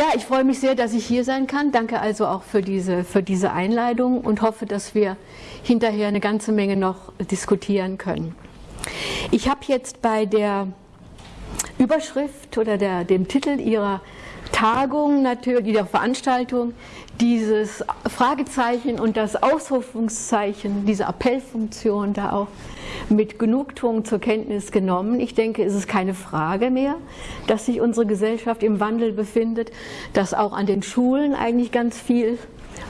Ja, ich freue mich sehr, dass ich hier sein kann. Danke also auch für diese, für diese Einladung und hoffe, dass wir hinterher eine ganze Menge noch diskutieren können. Ich habe jetzt bei der Überschrift oder der, dem Titel Ihrer Tagung, natürlich, der Veranstaltung, dieses Fragezeichen und das Ausrufungszeichen, diese Appellfunktion da auch mit Genugtuung zur Kenntnis genommen. Ich denke, es ist keine Frage mehr, dass sich unsere Gesellschaft im Wandel befindet, dass auch an den Schulen eigentlich ganz viel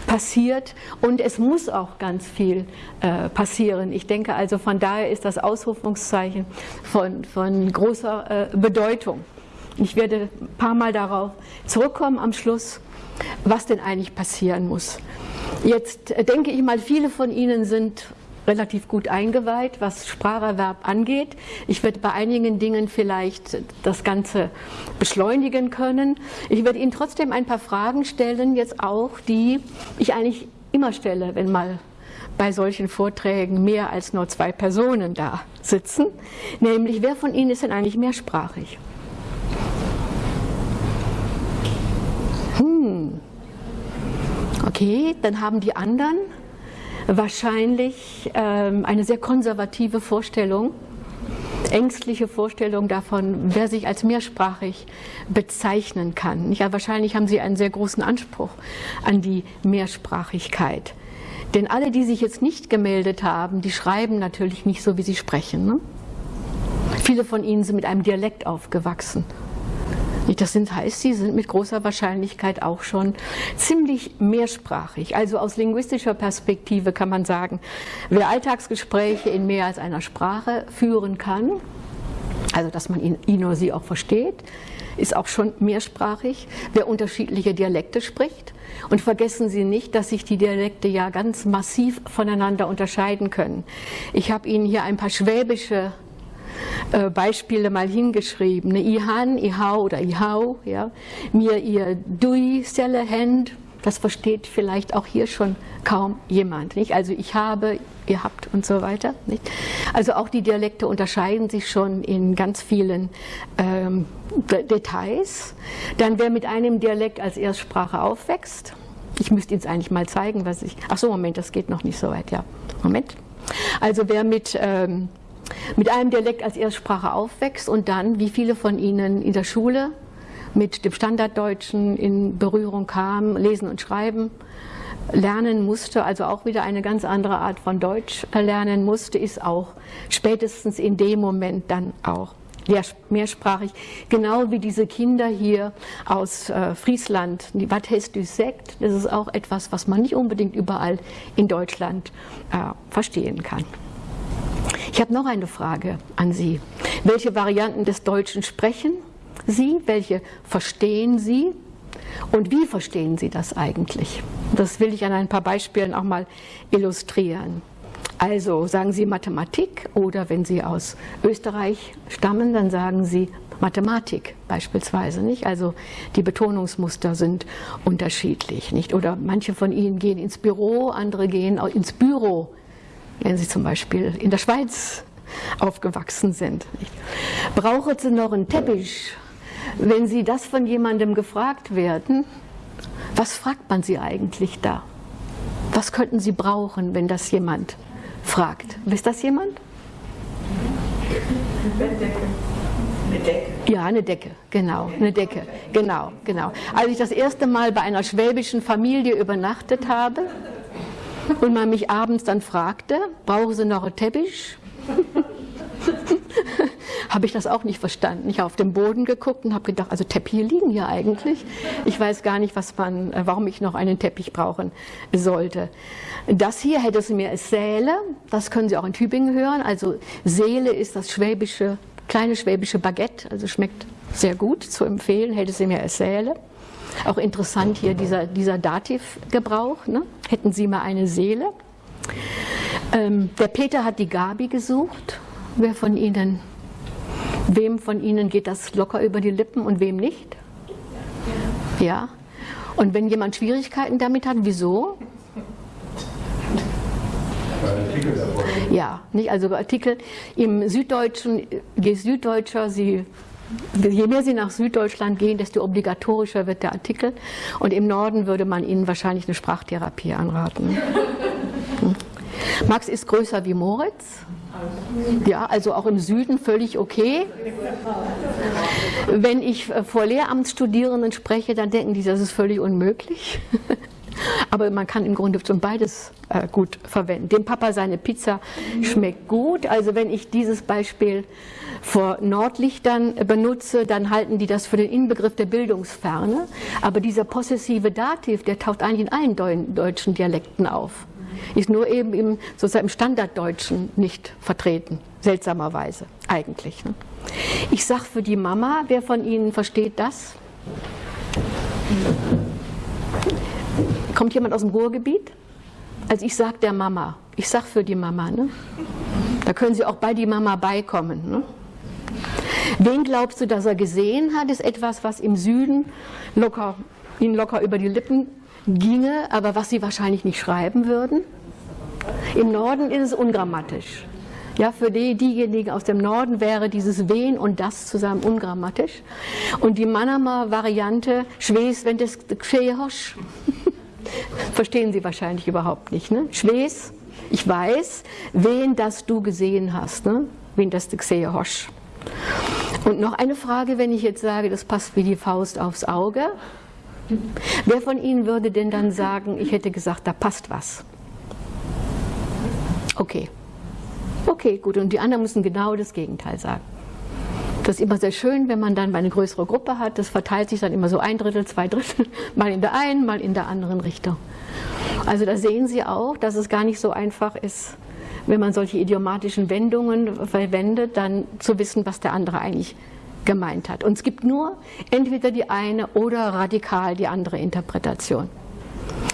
passiert und es muss auch ganz viel äh, passieren. Ich denke also, von daher ist das Ausrufungszeichen von, von großer äh, Bedeutung. Ich werde ein paar Mal darauf zurückkommen am Schluss, was denn eigentlich passieren muss. Jetzt äh, denke ich mal, viele von Ihnen sind relativ gut eingeweiht, was Spracherwerb angeht. Ich werde bei einigen Dingen vielleicht das Ganze beschleunigen können. Ich werde Ihnen trotzdem ein paar Fragen stellen, jetzt auch, die ich eigentlich immer stelle, wenn mal bei solchen Vorträgen mehr als nur zwei Personen da sitzen. Nämlich, wer von Ihnen ist denn eigentlich mehrsprachig? Hm. Okay, dann haben die anderen wahrscheinlich ähm, eine sehr konservative Vorstellung, ängstliche Vorstellung davon, wer sich als mehrsprachig bezeichnen kann. Ja, wahrscheinlich haben sie einen sehr großen Anspruch an die Mehrsprachigkeit. Denn alle, die sich jetzt nicht gemeldet haben, die schreiben natürlich nicht so, wie sie sprechen. Ne? Viele von ihnen sind mit einem Dialekt aufgewachsen. Das sind, heißt, sie sind mit großer Wahrscheinlichkeit auch schon ziemlich mehrsprachig. Also aus linguistischer Perspektive kann man sagen, wer Alltagsgespräche in mehr als einer Sprache führen kann, also dass man ihn, ihn oder sie auch versteht, ist auch schon mehrsprachig. Wer unterschiedliche Dialekte spricht, und vergessen Sie nicht, dass sich die Dialekte ja ganz massiv voneinander unterscheiden können. Ich habe Ihnen hier ein paar schwäbische Beispiele mal hingeschrieben. Ne, Ihan, Ihau oder Ihau, ja. mir ihr Dui, Selle, Hand, das versteht vielleicht auch hier schon kaum jemand. Nicht? Also ich habe, ihr habt und so weiter. Nicht? Also auch die Dialekte unterscheiden sich schon in ganz vielen ähm, Details. Dann wer mit einem Dialekt als Erstsprache aufwächst, ich müsste Ihnen eigentlich mal zeigen, was ich. Ach so, Moment, das geht noch nicht so weit. Ja, Moment. Also wer mit ähm, mit einem Dialekt als Erstsprache aufwächst und dann, wie viele von Ihnen in der Schule mit dem Standarddeutschen in Berührung kam, lesen und schreiben, lernen musste, also auch wieder eine ganz andere Art von Deutsch lernen musste, ist auch spätestens in dem Moment dann auch mehrsprachig, genau wie diese Kinder hier aus äh, Friesland, was heißt du Sekt, das ist auch etwas, was man nicht unbedingt überall in Deutschland äh, verstehen kann. Ich habe noch eine Frage an Sie. Welche Varianten des Deutschen sprechen Sie? Welche verstehen Sie? Und wie verstehen Sie das eigentlich? Das will ich an ein paar Beispielen auch mal illustrieren. Also sagen Sie Mathematik oder wenn Sie aus Österreich stammen, dann sagen Sie Mathematik beispielsweise, nicht? Also die Betonungsmuster sind unterschiedlich, nicht? Oder manche von Ihnen gehen ins Büro, andere gehen ins Büro wenn sie zum Beispiel in der Schweiz aufgewachsen sind. Brauchen Sie noch einen Teppich? Wenn Sie das von jemandem gefragt werden, was fragt man Sie eigentlich da? Was könnten Sie brauchen, wenn das jemand fragt? Wisst das jemand? Eine Decke. Ja, eine Decke, genau, eine Decke, genau, genau. Als ich das erste Mal bei einer schwäbischen Familie übernachtet habe, und man mich abends dann fragte, brauchen Sie noch einen Teppich? habe ich das auch nicht verstanden. Ich habe auf den Boden geguckt und habe gedacht, also Teppiche liegen hier eigentlich. Ich weiß gar nicht, was man, äh, warum ich noch einen Teppich brauchen sollte. Das hier hätte sie mir als Säle, das können Sie auch in Tübingen hören. Also Seele ist das schwäbische, kleine schwäbische Baguette, also schmeckt sehr gut zu empfehlen, hätte sie mir als Säle. Auch interessant hier dieser, dieser Dativgebrauch. Ne? Hätten Sie mal eine Seele? Ähm, der Peter hat die Gabi gesucht. Wer von Ihnen, wem von Ihnen geht das locker über die Lippen und wem nicht? Ja. Und wenn jemand Schwierigkeiten damit hat, wieso? Ja, nicht also Artikel im Süddeutschen, je Süddeutscher Sie Je mehr Sie nach Süddeutschland gehen, desto obligatorischer wird der Artikel. Und im Norden würde man Ihnen wahrscheinlich eine Sprachtherapie anraten. Max ist größer wie Moritz. Ja, also auch im Süden völlig okay. Wenn ich vor Lehramtsstudierenden spreche, dann denken die, das ist völlig unmöglich. Aber man kann im Grunde schon beides äh, gut verwenden. Dem Papa seine Pizza schmeckt gut. Also wenn ich dieses Beispiel vor Nordlichtern benutze, dann halten die das für den Inbegriff der Bildungsferne. Aber dieser possessive Dativ, der taucht eigentlich in allen deutschen Dialekten auf. Ist nur eben im, sozusagen im Standarddeutschen nicht vertreten, seltsamerweise eigentlich. Ne? Ich sage für die Mama, wer von Ihnen versteht das? Kommt jemand aus dem Ruhrgebiet? Also ich sage der Mama, ich sage für die Mama. Ne? Da können Sie auch bei die Mama beikommen. Ne? Wen glaubst du, dass er gesehen hat, ist etwas, was im Süden locker, Ihnen locker über die Lippen ginge, aber was Sie wahrscheinlich nicht schreiben würden. Im Norden ist es ungrammatisch. Ja, für die, diejenigen aus dem Norden wäre dieses Wen und das zusammen ungrammatisch. Und die Manamer Variante, Schwes, wenn das Gshehosch, verstehen Sie wahrscheinlich überhaupt nicht. Ne? Schwes, ich weiß, wen das du gesehen hast, ne? wen das Gshehosch. Und noch eine Frage, wenn ich jetzt sage, das passt wie die Faust aufs Auge. Wer von Ihnen würde denn dann sagen, ich hätte gesagt, da passt was? Okay. Okay, gut. Und die anderen müssen genau das Gegenteil sagen. Das ist immer sehr schön, wenn man dann eine größere Gruppe hat. Das verteilt sich dann immer so ein Drittel, zwei Drittel, mal in der einen, mal in der anderen Richtung. Also da sehen Sie auch, dass es gar nicht so einfach ist, wenn man solche idiomatischen Wendungen verwendet, dann zu wissen, was der andere eigentlich gemeint hat. Und es gibt nur entweder die eine oder radikal die andere Interpretation.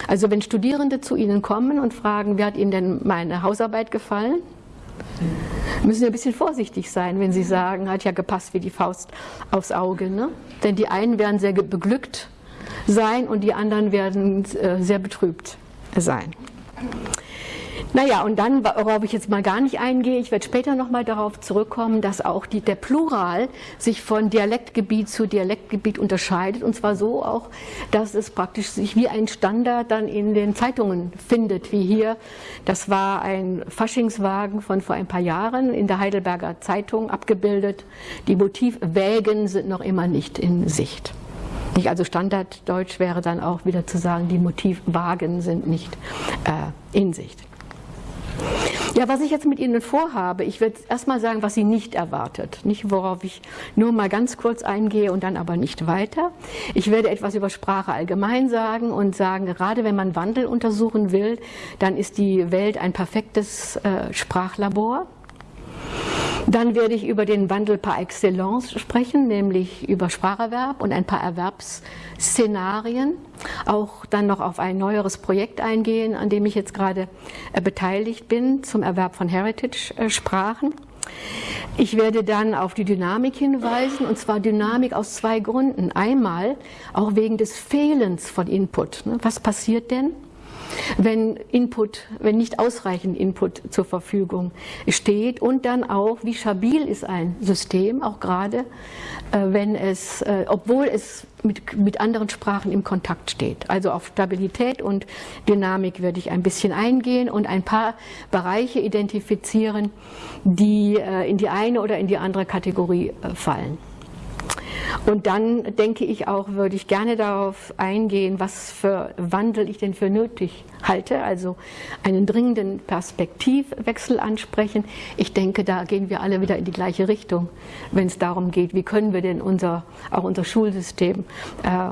Also wenn Studierende zu Ihnen kommen und fragen, wie hat Ihnen denn meine Hausarbeit gefallen, müssen Sie ein bisschen vorsichtig sein, wenn Sie sagen, hat ja gepasst wie die Faust aufs Auge. Ne? Denn die einen werden sehr beglückt sein und die anderen werden äh, sehr betrübt sein. Naja, und dann, worauf ich jetzt mal gar nicht eingehe, ich werde später nochmal darauf zurückkommen, dass auch die, der Plural sich von Dialektgebiet zu Dialektgebiet unterscheidet. Und zwar so auch, dass es praktisch sich wie ein Standard dann in den Zeitungen findet, wie hier. Das war ein Faschingswagen von vor ein paar Jahren in der Heidelberger Zeitung abgebildet. Die Motivwägen sind noch immer nicht in Sicht. Also Standarddeutsch wäre dann auch wieder zu sagen, die Motivwagen sind nicht äh, in Sicht. Ja, was ich jetzt mit Ihnen vorhabe, ich werde erstmal sagen, was Sie nicht erwartet. Nicht, worauf ich nur mal ganz kurz eingehe und dann aber nicht weiter. Ich werde etwas über Sprache allgemein sagen und sagen, gerade wenn man Wandel untersuchen will, dann ist die Welt ein perfektes äh, Sprachlabor. Dann werde ich über den Wandel par excellence sprechen, nämlich über Spracherwerb und ein paar Erwerbsszenarien. Auch dann noch auf ein neueres Projekt eingehen, an dem ich jetzt gerade äh, beteiligt bin, zum Erwerb von Heritage-Sprachen. Ich werde dann auf die Dynamik hinweisen, und zwar Dynamik aus zwei Gründen. Einmal auch wegen des Fehlens von Input. Ne? Was passiert denn? Wenn Input, wenn nicht ausreichend Input zur Verfügung steht und dann auch, wie stabil ist ein System, auch gerade äh, wenn es, äh, obwohl es mit, mit anderen Sprachen im Kontakt steht. Also auf Stabilität und Dynamik werde ich ein bisschen eingehen und ein paar Bereiche identifizieren, die äh, in die eine oder in die andere Kategorie fallen. Und dann denke ich auch, würde ich gerne darauf eingehen, was für Wandel ich denn für nötig halte, also einen dringenden Perspektivwechsel ansprechen. Ich denke, da gehen wir alle wieder in die gleiche Richtung, wenn es darum geht, wie können wir denn unser, auch unser Schulsystem äh,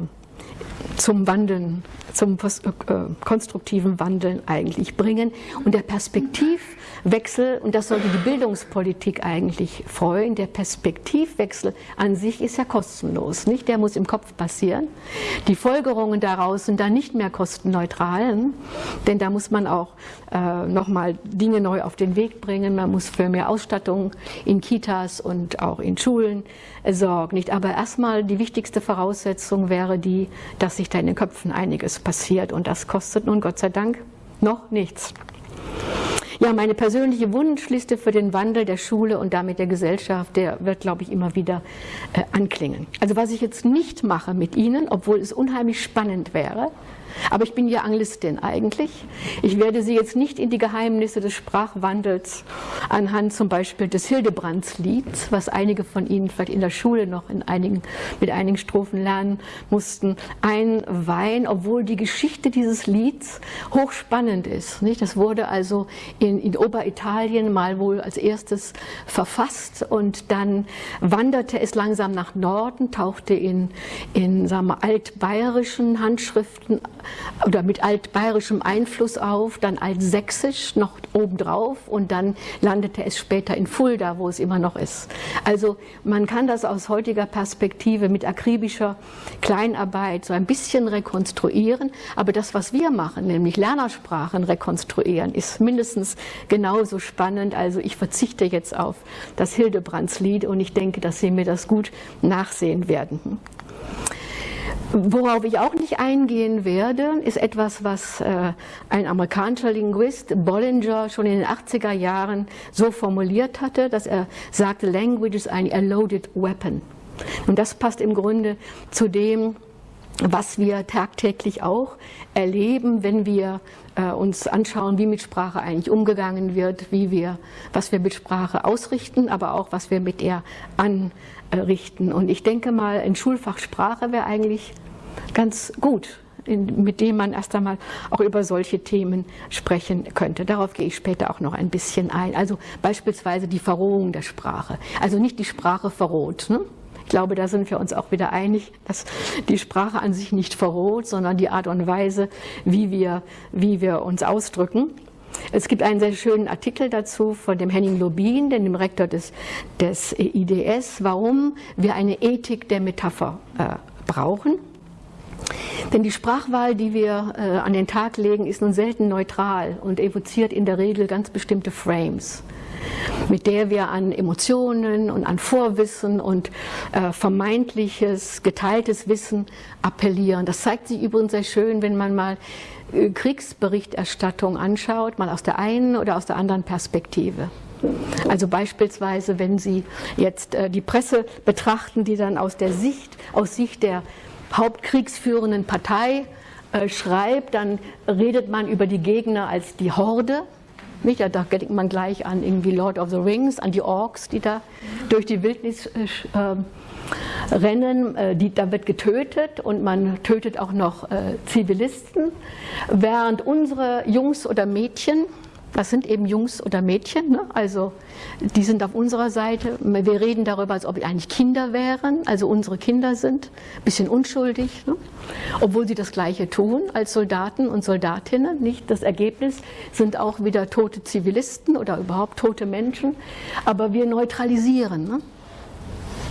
zum Wandeln, zum äh, konstruktiven Wandeln eigentlich bringen. Und der Perspektivwechsel, und das sollte die Bildungspolitik eigentlich freuen, der Perspektivwechsel an sich ist ja kostenlos, nicht? Der muss im Kopf passieren. Die Folgerungen daraus sind dann nicht mehr kostenneutral, denn da muss man auch äh, nochmal Dinge neu auf den Weg bringen. Man muss für mehr Ausstattung in Kitas und auch in Schulen äh, sorgen, nicht? Aber erstmal die wichtigste Voraussetzung wäre die, dass sich da in den Köpfen einiges passiert und das kostet nun Gott sei Dank noch nichts. Ja, meine persönliche Wunschliste für den Wandel der Schule und damit der Gesellschaft, der wird, glaube ich, immer wieder äh, anklingen. Also was ich jetzt nicht mache mit Ihnen, obwohl es unheimlich spannend wäre, aber ich bin ja Anglistin eigentlich. Ich werde Sie jetzt nicht in die Geheimnisse des Sprachwandels anhand zum Beispiel des Hildebrandslieds, was einige von Ihnen vielleicht in der Schule noch in einigen, mit einigen Strophen lernen mussten, einweihen, obwohl die Geschichte dieses Lieds hochspannend ist. Nicht? Das wurde also in, in Oberitalien mal wohl als erstes verfasst und dann wanderte es langsam nach Norden, tauchte in, in sagen wir, altbayerischen Handschriften oder mit altbayerischem Einfluss auf, dann altsächsisch noch obendrauf und dann landete es später in Fulda, wo es immer noch ist. Also man kann das aus heutiger Perspektive mit akribischer Kleinarbeit so ein bisschen rekonstruieren, aber das, was wir machen, nämlich Lernersprachen rekonstruieren, ist mindestens genauso spannend. Also ich verzichte jetzt auf das Hildebrandslied und ich denke, dass Sie mir das gut nachsehen werden. Worauf ich auch nicht eingehen werde, ist etwas, was äh, ein amerikanischer Linguist, Bollinger, schon in den 80er Jahren so formuliert hatte, dass er sagte, Language is a loaded weapon. Und das passt im Grunde zu dem, was wir tagtäglich auch erleben, wenn wir äh, uns anschauen, wie mit Sprache eigentlich umgegangen wird, wie wir, was wir mit Sprache ausrichten, aber auch was wir mit ihr anrichten. Und ich denke mal, ein Schulfach Sprache wäre eigentlich ganz gut, in, mit dem man erst einmal auch über solche Themen sprechen könnte. Darauf gehe ich später auch noch ein bisschen ein. Also beispielsweise die Verrohung der Sprache. Also nicht die Sprache verroht. Ne? Ich glaube, da sind wir uns auch wieder einig, dass die Sprache an sich nicht verroht, sondern die Art und Weise, wie wir, wie wir uns ausdrücken. Es gibt einen sehr schönen Artikel dazu von dem Henning Lobin, dem Rektor des, des IDS, warum wir eine Ethik der Metapher äh, brauchen. Denn die Sprachwahl, die wir äh, an den Tag legen, ist nun selten neutral und evoziert in der Regel ganz bestimmte Frames, mit der wir an Emotionen und an Vorwissen und äh, vermeintliches, geteiltes Wissen appellieren. Das zeigt sich übrigens sehr schön, wenn man mal äh, Kriegsberichterstattung anschaut, mal aus der einen oder aus der anderen Perspektive. Also beispielsweise, wenn Sie jetzt äh, die Presse betrachten, die dann aus der Sicht, aus Sicht der hauptkriegsführenden Partei äh, schreibt, dann redet man über die Gegner als die Horde. Nicht? Da denkt man gleich an irgendwie Lord of the Rings, an die Orks, die da durch die Wildnis äh, ähm, rennen. Äh, die, da wird getötet und man tötet auch noch äh, Zivilisten, während unsere Jungs oder Mädchen das sind eben Jungs oder Mädchen, ne? also die sind auf unserer Seite. Wir reden darüber, als ob wir eigentlich Kinder wären, also unsere Kinder sind, ein bisschen unschuldig, ne? obwohl sie das Gleiche tun als Soldaten und Soldatinnen. Nicht das Ergebnis sind auch wieder tote Zivilisten oder überhaupt tote Menschen, aber wir neutralisieren. Ne?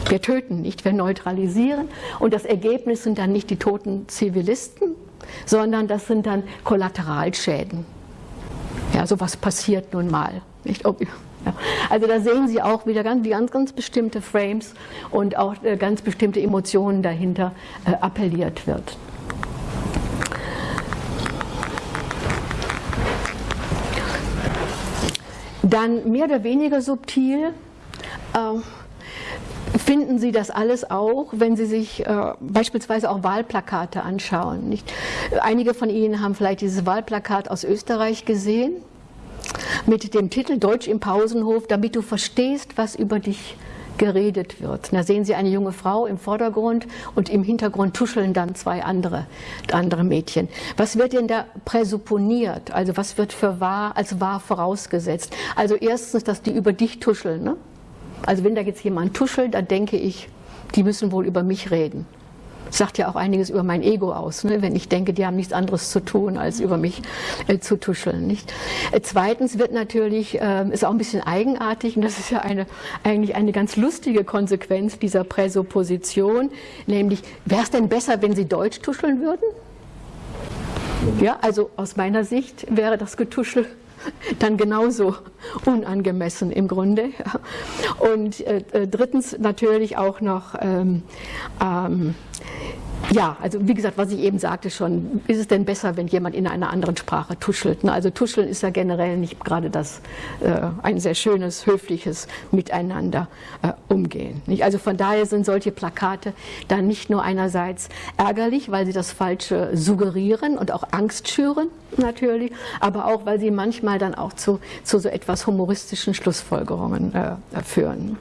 Wir töten nicht, wir neutralisieren und das Ergebnis sind dann nicht die toten Zivilisten, sondern das sind dann Kollateralschäden. Ja, sowas passiert nun mal. Nicht? Also da sehen Sie auch wieder ganz, ganz, ganz bestimmte Frames und auch äh, ganz bestimmte Emotionen dahinter äh, appelliert wird. Dann mehr oder weniger subtil äh, finden Sie das alles auch, wenn Sie sich äh, beispielsweise auch Wahlplakate anschauen. Nicht? Einige von Ihnen haben vielleicht dieses Wahlplakat aus Österreich gesehen mit dem Titel Deutsch im Pausenhof, damit du verstehst, was über dich geredet wird. Da sehen Sie eine junge Frau im Vordergrund und im Hintergrund tuscheln dann zwei andere, andere Mädchen. Was wird denn da präsupponiert? Also was wird für wahr, als wahr vorausgesetzt? Also erstens, dass die über dich tuscheln. Ne? Also wenn da jetzt jemand tuschelt, dann denke ich, die müssen wohl über mich reden sagt ja auch einiges über mein Ego aus, ne? wenn ich denke, die haben nichts anderes zu tun, als über mich äh, zu tuscheln. Nicht? Äh, zweitens wird natürlich, äh, ist auch ein bisschen eigenartig, und das ist ja eine, eigentlich eine ganz lustige Konsequenz dieser Präsupposition, nämlich, wäre es denn besser, wenn Sie Deutsch tuscheln würden? Ja, also aus meiner Sicht wäre das Getuschel dann genauso unangemessen im Grunde. Und äh, äh drittens natürlich auch noch ähm, ähm, ja, also wie gesagt, was ich eben sagte schon, ist es denn besser, wenn jemand in einer anderen Sprache tuschelt? Ne? Also tuscheln ist ja generell nicht gerade das äh, ein sehr schönes, höfliches Miteinander äh, umgehen. Nicht? Also von daher sind solche Plakate dann nicht nur einerseits ärgerlich, weil sie das Falsche suggerieren und auch Angst schüren natürlich, aber auch, weil sie manchmal dann auch zu, zu so etwas humoristischen Schlussfolgerungen äh, führen.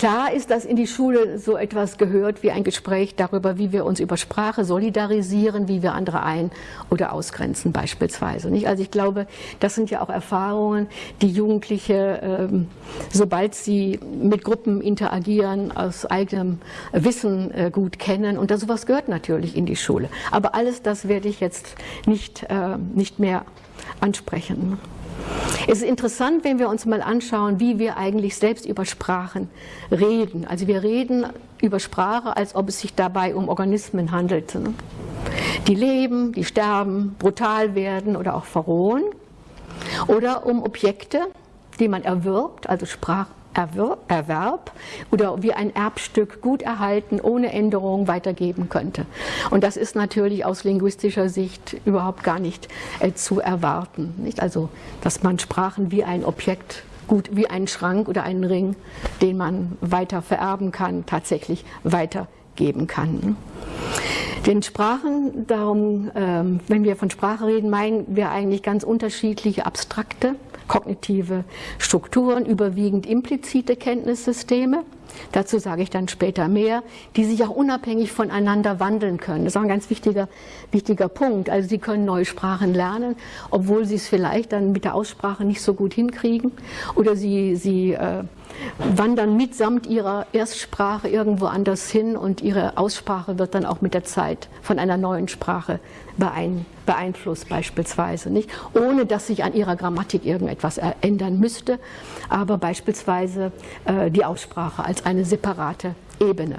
Klar ist, dass in die Schule so etwas gehört wie ein Gespräch darüber, wie wir uns über Sprache solidarisieren, wie wir andere ein- oder ausgrenzen beispielsweise. Nicht? Also ich glaube, das sind ja auch Erfahrungen, die Jugendliche, ähm, sobald sie mit Gruppen interagieren, aus eigenem Wissen äh, gut kennen. Und das, sowas gehört natürlich in die Schule. Aber alles das werde ich jetzt nicht, äh, nicht mehr ansprechen. Es ist interessant, wenn wir uns mal anschauen, wie wir eigentlich selbst über Sprachen reden. Also wir reden über Sprache, als ob es sich dabei um Organismen handelte. Die leben, die sterben, brutal werden oder auch verrohen. Oder um Objekte, die man erwirbt, also Sprach, Erwerb oder wie ein Erbstück gut erhalten, ohne Änderung weitergeben könnte. Und das ist natürlich aus linguistischer Sicht überhaupt gar nicht äh, zu erwarten. Nicht? Also, dass man Sprachen wie ein Objekt gut wie einen Schrank oder einen Ring, den man weiter vererben kann, tatsächlich weitergeben kann. Den Sprachen, darum, ähm, wenn wir von Sprache reden, meinen wir eigentlich ganz unterschiedliche abstrakte kognitive Strukturen, überwiegend implizite Kenntnissysteme. Dazu sage ich dann später mehr, die sich auch unabhängig voneinander wandeln können. Das ist auch ein ganz wichtiger, wichtiger Punkt. Also Sie können neue Sprachen lernen, obwohl Sie es vielleicht dann mit der Aussprache nicht so gut hinkriegen. Oder Sie, Sie äh, wandern mitsamt ihrer Erstsprache irgendwo anders hin und ihre Aussprache wird dann auch mit der Zeit von einer neuen Sprache beeinflusst beispielsweise, nicht? ohne dass sich an ihrer Grammatik irgendetwas ändern müsste, aber beispielsweise äh, die Aussprache als eine separate Ebene.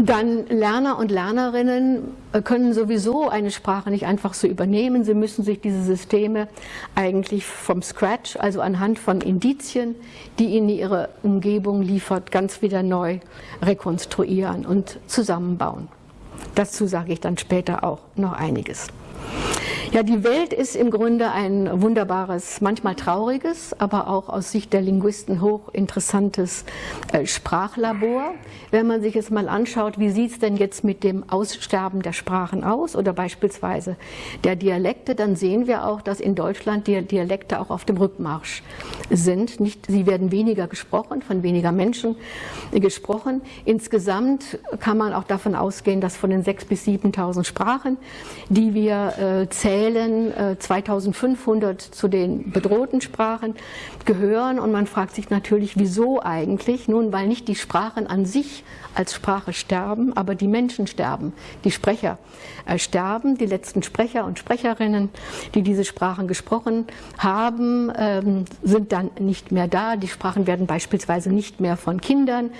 Dann Lerner und Lernerinnen äh, können sowieso eine Sprache nicht einfach so übernehmen. Sie müssen sich diese Systeme eigentlich vom Scratch, also anhand von Indizien, die ihnen ihre Umgebung liefert, ganz wieder neu rekonstruieren und zusammenbauen. Dazu sage ich dann später auch noch einiges. Ja, die Welt ist im Grunde ein wunderbares, manchmal trauriges, aber auch aus Sicht der Linguisten hochinteressantes äh, Sprachlabor. Wenn man sich jetzt mal anschaut, wie sieht es denn jetzt mit dem Aussterben der Sprachen aus oder beispielsweise der Dialekte, dann sehen wir auch, dass in Deutschland die Dialekte auch auf dem Rückmarsch sind. Nicht, sie werden weniger gesprochen, von weniger Menschen gesprochen. Insgesamt kann man auch davon ausgehen, dass von den 6.000 bis 7.000 Sprachen, die wir äh, zählen, zählen 2500 äh, zu den bedrohten Sprachen, gehören. Und man fragt sich natürlich, wieso eigentlich? Nun, weil nicht die Sprachen an sich als Sprache sterben, aber die Menschen sterben, die Sprecher äh, sterben, die letzten Sprecher und Sprecherinnen, die diese Sprachen gesprochen haben, ähm, sind dann nicht mehr da. Die Sprachen werden beispielsweise nicht mehr von Kindern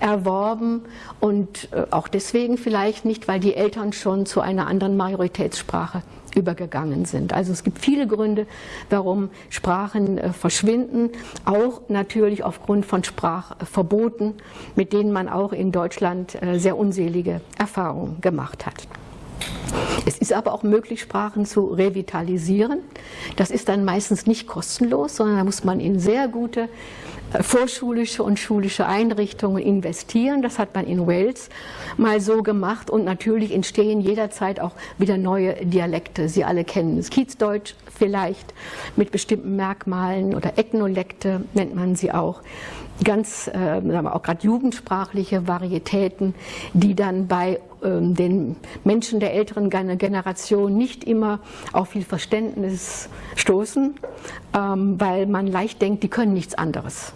erworben und äh, auch deswegen vielleicht nicht, weil die Eltern schon zu einer anderen Majoritätssprache übergegangen sind. Also es gibt viele Gründe, warum Sprachen äh, verschwinden, auch natürlich aufgrund von Sprachverboten, mit denen man auch in Deutschland äh, sehr unselige Erfahrungen gemacht hat. Es ist aber auch möglich, Sprachen zu revitalisieren. Das ist dann meistens nicht kostenlos, sondern da muss man in sehr gute vorschulische und schulische Einrichtungen investieren. Das hat man in Wales mal so gemacht und natürlich entstehen jederzeit auch wieder neue Dialekte. Sie alle kennen das Kiezdeutsch vielleicht mit bestimmten Merkmalen oder Ethnolekte nennt man sie auch. Ganz, äh, auch gerade jugendsprachliche Varietäten, die dann bei ähm, den Menschen der älteren Generation nicht immer auf viel Verständnis stoßen, ähm, weil man leicht denkt, die können nichts anderes.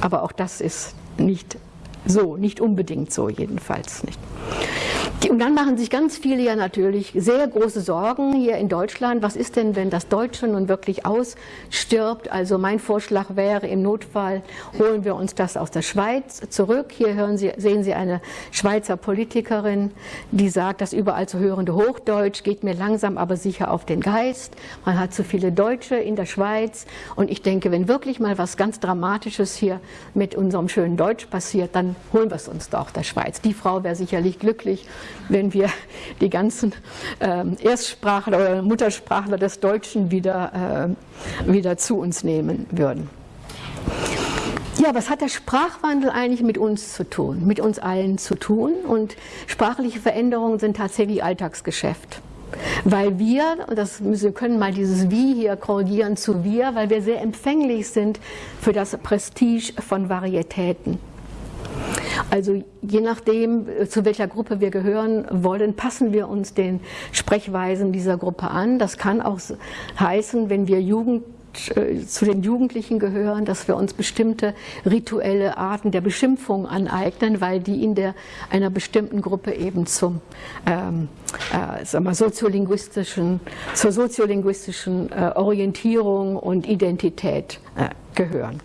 Aber auch das ist nicht so, nicht unbedingt so jedenfalls nicht. Und dann machen sich ganz viele ja natürlich sehr große Sorgen hier in Deutschland. Was ist denn, wenn das Deutsche nun wirklich ausstirbt? Also mein Vorschlag wäre, im Notfall holen wir uns das aus der Schweiz zurück. Hier hören Sie, sehen Sie eine Schweizer Politikerin, die sagt, das überall zu hörende Hochdeutsch geht mir langsam aber sicher auf den Geist. Man hat zu viele Deutsche in der Schweiz. Und ich denke, wenn wirklich mal was ganz Dramatisches hier mit unserem schönen Deutsch passiert, dann holen wir es uns doch der Schweiz. Die Frau wäre sicherlich glücklich wenn wir die ganzen äh, Erstsprachler oder Muttersprachler des Deutschen wieder, äh, wieder zu uns nehmen würden. Ja, was hat der Sprachwandel eigentlich mit uns zu tun, mit uns allen zu tun? Und sprachliche Veränderungen sind tatsächlich Alltagsgeschäft. Weil wir, das, wir können mal dieses Wie hier korrigieren zu wir, weil wir sehr empfänglich sind für das Prestige von Varietäten. Also je nachdem, zu welcher Gruppe wir gehören wollen, passen wir uns den Sprechweisen dieser Gruppe an. Das kann auch heißen, wenn wir Jugend äh, zu den Jugendlichen gehören, dass wir uns bestimmte rituelle Arten der Beschimpfung aneignen, weil die in der, einer bestimmten Gruppe eben zum, ähm, äh, soziolinguistischen, zur soziolinguistischen äh, Orientierung und Identität äh, gehören.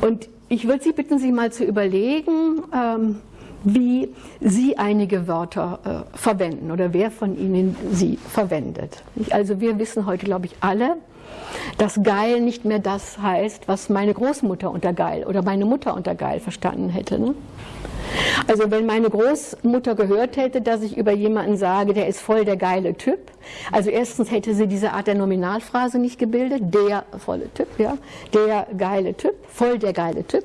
Und ich würde Sie bitten, Sie mal zu überlegen, ähm, wie Sie einige Wörter äh, verwenden oder wer von Ihnen sie verwendet. Also wir wissen heute, glaube ich, alle, dass geil nicht mehr das heißt, was meine Großmutter unter geil oder meine Mutter unter geil verstanden hätte. Ne? Also wenn meine Großmutter gehört hätte, dass ich über jemanden sage, der ist voll der geile Typ, also erstens hätte sie diese Art der Nominalphrase nicht gebildet, der volle Typ, ja, der geile Typ, voll der geile Typ.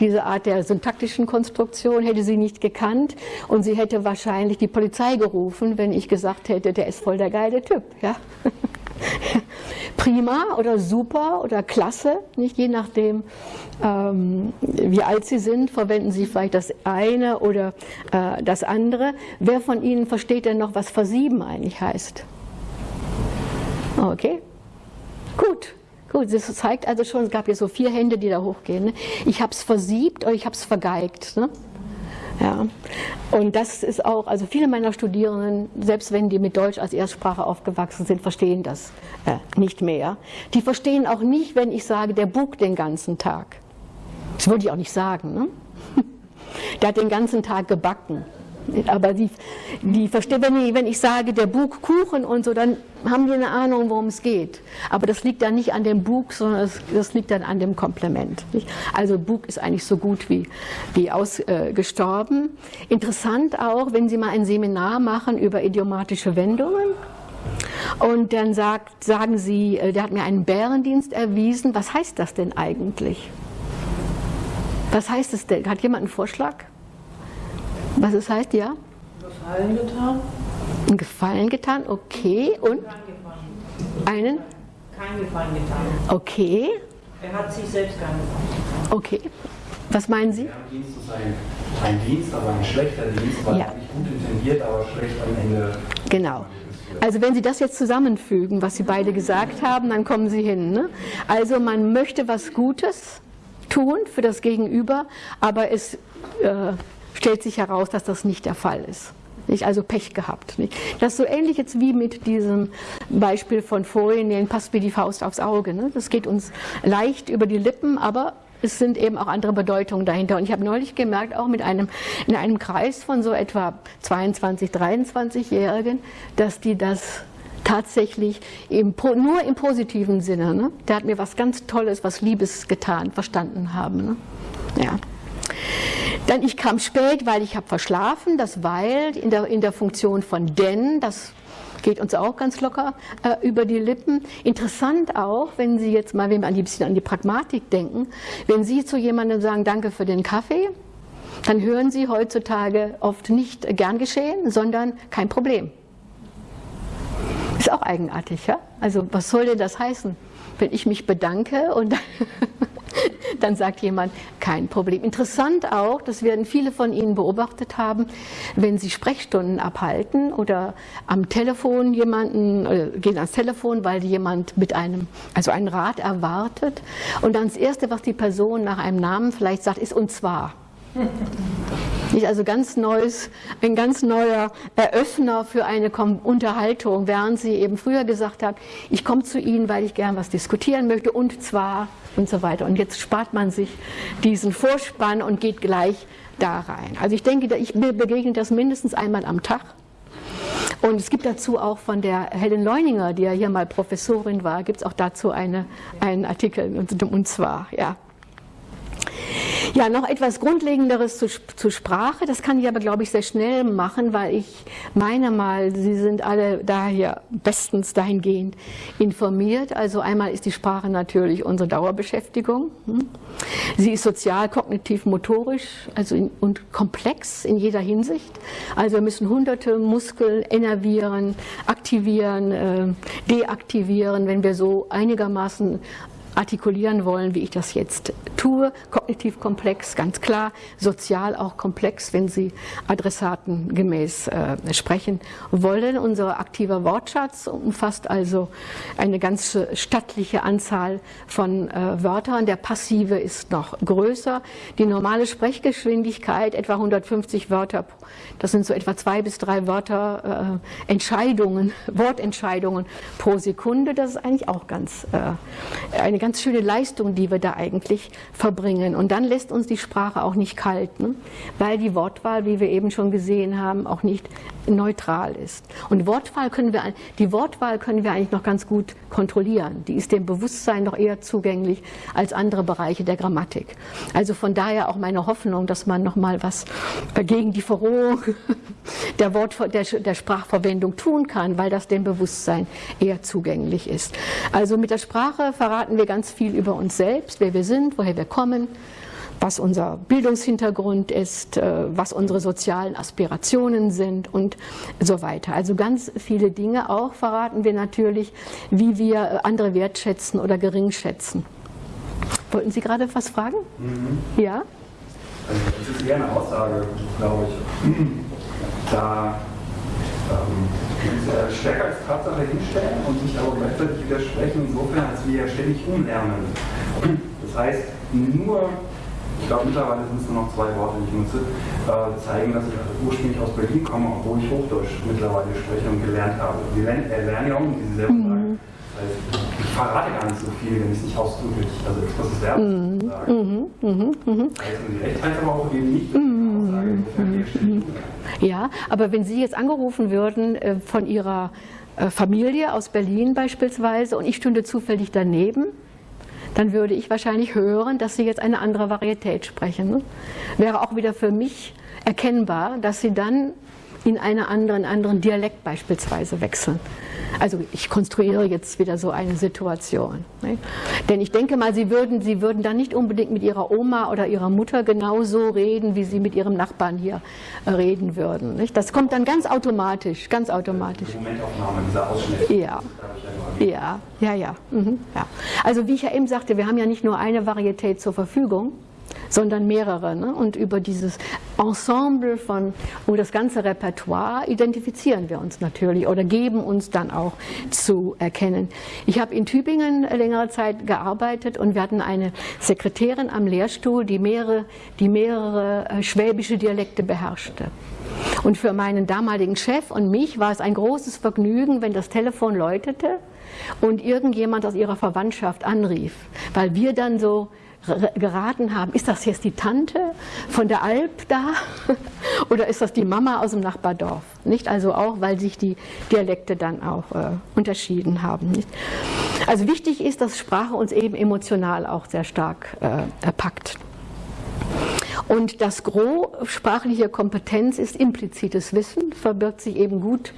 Diese Art der syntaktischen Konstruktion hätte sie nicht gekannt und sie hätte wahrscheinlich die Polizei gerufen, wenn ich gesagt hätte, der ist voll der geile Typ. Ja? Prima oder super oder klasse, nicht je nachdem, ähm, wie alt Sie sind, verwenden Sie vielleicht das eine oder äh, das andere. Wer von Ihnen versteht denn noch, was versieben eigentlich heißt? Okay, gut. Gut, das zeigt also schon, es gab ja so vier Hände, die da hochgehen. Ne? Ich habe es versiebt oder ich habe es vergeigt. Ne? Ja. Und das ist auch, also viele meiner Studierenden, selbst wenn die mit Deutsch als Erstsprache aufgewachsen sind, verstehen das äh, nicht mehr. Die verstehen auch nicht, wenn ich sage, der Bug den ganzen Tag. Das würde ich auch nicht sagen. Ne? Der hat den ganzen Tag gebacken. Aber die, die verstehen, wenn ich, wenn ich sage, der Bug Kuchen und so, dann haben die eine Ahnung, worum es geht. Aber das liegt dann nicht an dem Bug, sondern das, das liegt dann an dem Komplement. Nicht? Also Bug ist eigentlich so gut wie, wie ausgestorben. Äh, Interessant auch, wenn Sie mal ein Seminar machen über idiomatische Wendungen. Und dann sagt, sagen Sie, äh, der hat mir einen Bärendienst erwiesen. Was heißt das denn eigentlich? Was heißt es denn? Hat jemand einen Vorschlag? Was es heißt, ja? Gefallen getan. Ein Gefallen getan, okay. Und? Einen? Kein Gefallen getan. Okay. Er hat sich selbst keinen Gefallen getan. Okay. Was meinen Sie? Ja, Dienst ist ein, ein Dienst, aber ein schlechter Dienst, weil ja. nicht gut intendiert, aber schlecht am Ende. Genau. Also wenn Sie das jetzt zusammenfügen, was Sie beide gesagt haben, dann kommen Sie hin. Ne? Also man möchte was Gutes tun für das Gegenüber, aber es äh, stellt sich heraus, dass das nicht der Fall ist. Nicht? Also Pech gehabt. Nicht? Das ist so ähnlich jetzt wie mit diesem Beispiel von vorhin, den passt wie die Faust aufs Auge. Ne? Das geht uns leicht über die Lippen, aber es sind eben auch andere Bedeutungen dahinter. Und ich habe neulich gemerkt, auch mit einem, in einem Kreis von so etwa 22, 23-Jährigen, dass die das tatsächlich im, nur im positiven Sinne, ne? der hat mir was ganz Tolles, was Liebes getan, verstanden haben. Ne? Ja. Dann ich kam spät, weil ich habe verschlafen, das weil in der, in der Funktion von denn, das geht uns auch ganz locker äh, über die Lippen. Interessant auch, wenn Sie jetzt mal, wenn wir ein bisschen an die Pragmatik denken, wenn Sie zu jemandem sagen, danke für den Kaffee, dann hören Sie heutzutage oft nicht gern geschehen, sondern kein Problem. Ist auch eigenartig, ja? Also was soll denn das heißen? Wenn ich mich bedanke und dann sagt jemand, kein Problem. Interessant auch, das werden viele von Ihnen beobachtet haben, wenn Sie Sprechstunden abhalten oder am Telefon jemanden, äh, gehen ans Telefon, weil jemand mit einem, also einen Rat erwartet und dann das Erste, was die Person nach einem Namen vielleicht sagt, ist und zwar. Nicht also ganz neues, ein ganz neuer Eröffner für eine Unterhaltung, während sie eben früher gesagt hat, ich komme zu Ihnen, weil ich gern was diskutieren möchte und zwar und so weiter. Und jetzt spart man sich diesen Vorspann und geht gleich da rein. Also ich denke, ich begegne das mindestens einmal am Tag. Und es gibt dazu auch von der Helen Leuninger, die ja hier mal Professorin war, gibt es auch dazu eine, einen Artikel, und, und zwar, ja. Ja, noch etwas Grundlegenderes zu, zur Sprache. Das kann ich aber, glaube ich, sehr schnell machen, weil ich meine mal, Sie sind alle daher bestens dahingehend informiert. Also einmal ist die Sprache natürlich unsere Dauerbeschäftigung. Hm? Sie ist sozial, kognitiv, motorisch also in, und komplex in jeder Hinsicht. Also wir müssen hunderte Muskeln innervieren, aktivieren, äh, deaktivieren, wenn wir so einigermaßen artikulieren wollen, wie ich das jetzt tue. Kognitiv komplex, ganz klar. Sozial auch komplex, wenn Sie adressatengemäß äh, sprechen wollen. Unser aktiver Wortschatz umfasst also eine ganz stattliche Anzahl von äh, Wörtern. Der passive ist noch größer. Die normale Sprechgeschwindigkeit, etwa 150 Wörter, das sind so etwa zwei bis drei Wörter, äh, Entscheidungen, Wortentscheidungen pro Sekunde. Das ist eigentlich auch ganz, äh, eine ganz ganz schöne Leistung, die wir da eigentlich verbringen. Und dann lässt uns die Sprache auch nicht kalt, ne? weil die Wortwahl, wie wir eben schon gesehen haben, auch nicht neutral ist. Und Wortwahl können wir, die Wortwahl können wir eigentlich noch ganz gut kontrollieren. Die ist dem Bewusstsein noch eher zugänglich als andere Bereiche der Grammatik. Also von daher auch meine Hoffnung, dass man noch mal was gegen die Verrohung der, Wort, der, der Sprachverwendung tun kann, weil das dem Bewusstsein eher zugänglich ist. Also mit der Sprache verraten wir ganz viel über uns selbst, wer wir sind, woher wir kommen, was unser Bildungshintergrund ist, äh, was unsere sozialen Aspirationen sind und so weiter. Also ganz viele Dinge auch verraten wir natürlich, wie wir äh, andere wertschätzen oder gering schätzen. Wollten Sie gerade was fragen? Mhm. Ja? Also das ist eher eine Aussage, glaube ich. Da ähm, stärker als Tatsache hinstellen und sich aber gleichzeitig widersprechen, insofern, als wir ja ständig umlernen. Das heißt, nur, ich glaube mittlerweile sind es nur noch zwei Worte, die ich nutze, äh, zeigen, dass ich ursprünglich aus Berlin komme, obwohl ich Hochdeutsch mittlerweile spreche und gelernt habe. Wir lernen, erlernen ja auch, wie Sie selber sagen. Das heißt, ich verrate gar nicht so viel, wenn ich es nicht ausdrücklich, also expresses Verb mhm. sage. Mhm. Mhm. Mhm. Also die Recht heißt aber auch eben nicht, mhm. Aussage, mhm. Ja, aber wenn Sie jetzt angerufen würden äh, von Ihrer äh, Familie aus Berlin beispielsweise und ich stünde zufällig daneben, dann würde ich wahrscheinlich hören, dass Sie jetzt eine andere Varietät sprechen. Ne? Wäre auch wieder für mich erkennbar, dass Sie dann in einen anderen, anderen Dialekt beispielsweise wechseln. Also ich konstruiere jetzt wieder so eine Situation. Ne? Denn ich denke mal, Sie würden, Sie würden dann nicht unbedingt mit Ihrer Oma oder Ihrer Mutter genauso reden, wie Sie mit Ihrem Nachbarn hier äh, reden würden. Nicht? Das kommt dann ganz automatisch, ganz automatisch. Die Momentaufnahme, dieser Ausschnitt. Ja. Ja, ja, ja, mhm, ja. Also wie ich ja eben sagte, wir haben ja nicht nur eine Varietät zur Verfügung, sondern mehrere. Ne? Und über dieses Ensemble von, und das ganze Repertoire identifizieren wir uns natürlich oder geben uns dann auch zu erkennen. Ich habe in Tübingen längere Zeit gearbeitet und wir hatten eine Sekretärin am Lehrstuhl, die mehrere, die mehrere äh, schwäbische Dialekte beherrschte. Und für meinen damaligen Chef und mich war es ein großes Vergnügen, wenn das Telefon läutete und irgendjemand aus ihrer Verwandtschaft anrief, weil wir dann so geraten haben, ist das jetzt die Tante von der Alp da oder ist das die Mama aus dem Nachbardorf? Nicht? Also auch, weil sich die Dialekte dann auch äh, unterschieden haben. Nicht? Also wichtig ist, dass Sprache uns eben emotional auch sehr stark äh, packt. Und das Gros sprachlicher Kompetenz ist implizites Wissen, verbirgt sich eben gut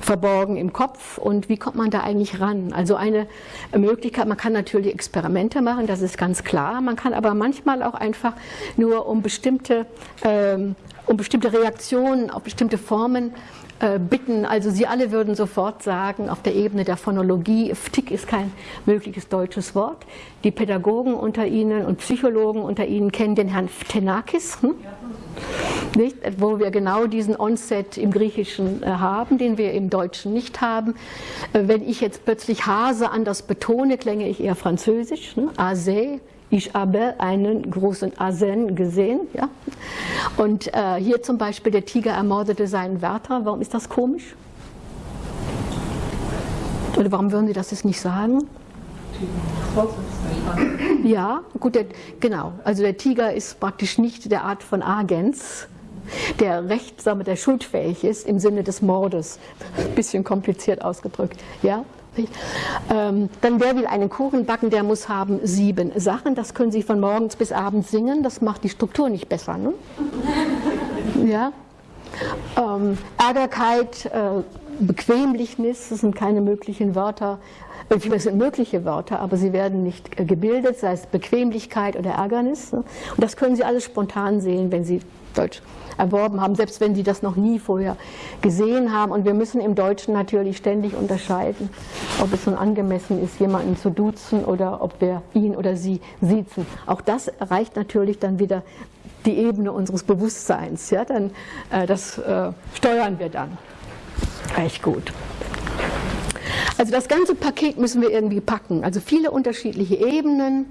verborgen im Kopf. Und wie kommt man da eigentlich ran? Also eine Möglichkeit, man kann natürlich Experimente machen, das ist ganz klar. Man kann aber manchmal auch einfach nur um bestimmte, ähm, um bestimmte Reaktionen auf bestimmte Formen bitten. Also Sie alle würden sofort sagen, auf der Ebene der Phonologie, Ftik ist kein mögliches deutsches Wort. Die Pädagogen unter Ihnen und Psychologen unter Ihnen kennen den Herrn Ptenakis, hm? nicht? wo wir genau diesen Onset im Griechischen äh, haben, den wir im Deutschen nicht haben. Äh, wenn ich jetzt plötzlich Hase anders betone, klänge ich eher französisch, ne? Ase Ich habe einen großen Asen gesehen. Ja? Und äh, hier zum Beispiel, der Tiger ermordete seinen Wärter. Warum ist das komisch? Oder warum würden Sie das jetzt nicht sagen? Ja, gut, der, genau. Also der Tiger ist praktisch nicht der Art von Agens, der recht, sagen wir, der schuldfähig ist im Sinne des Mordes. Bisschen kompliziert ausgedrückt. Ja? Ähm, dann wer will einen Kuchen backen, der muss haben sieben Sachen. Das können Sie von morgens bis abends singen. Das macht die Struktur nicht besser. Ne? Ja? Ähm, Ärgerkeit, äh, Bequemlichnis, das sind keine möglichen Wörter. Es sind mögliche Wörter, aber sie werden nicht äh, gebildet, sei es Bequemlichkeit oder Ärgernis. Ne? Und das können Sie alles spontan sehen, wenn Sie Deutsch erworben haben, selbst wenn Sie das noch nie vorher gesehen haben. Und wir müssen im Deutschen natürlich ständig unterscheiden, ob es nun angemessen ist, jemanden zu duzen oder ob wir ihn oder sie siezen. Auch das erreicht natürlich dann wieder die Ebene unseres Bewusstseins. Ja, dann, äh, das äh, steuern wir dann. Echt gut. Also das ganze Paket müssen wir irgendwie packen. Also viele unterschiedliche Ebenen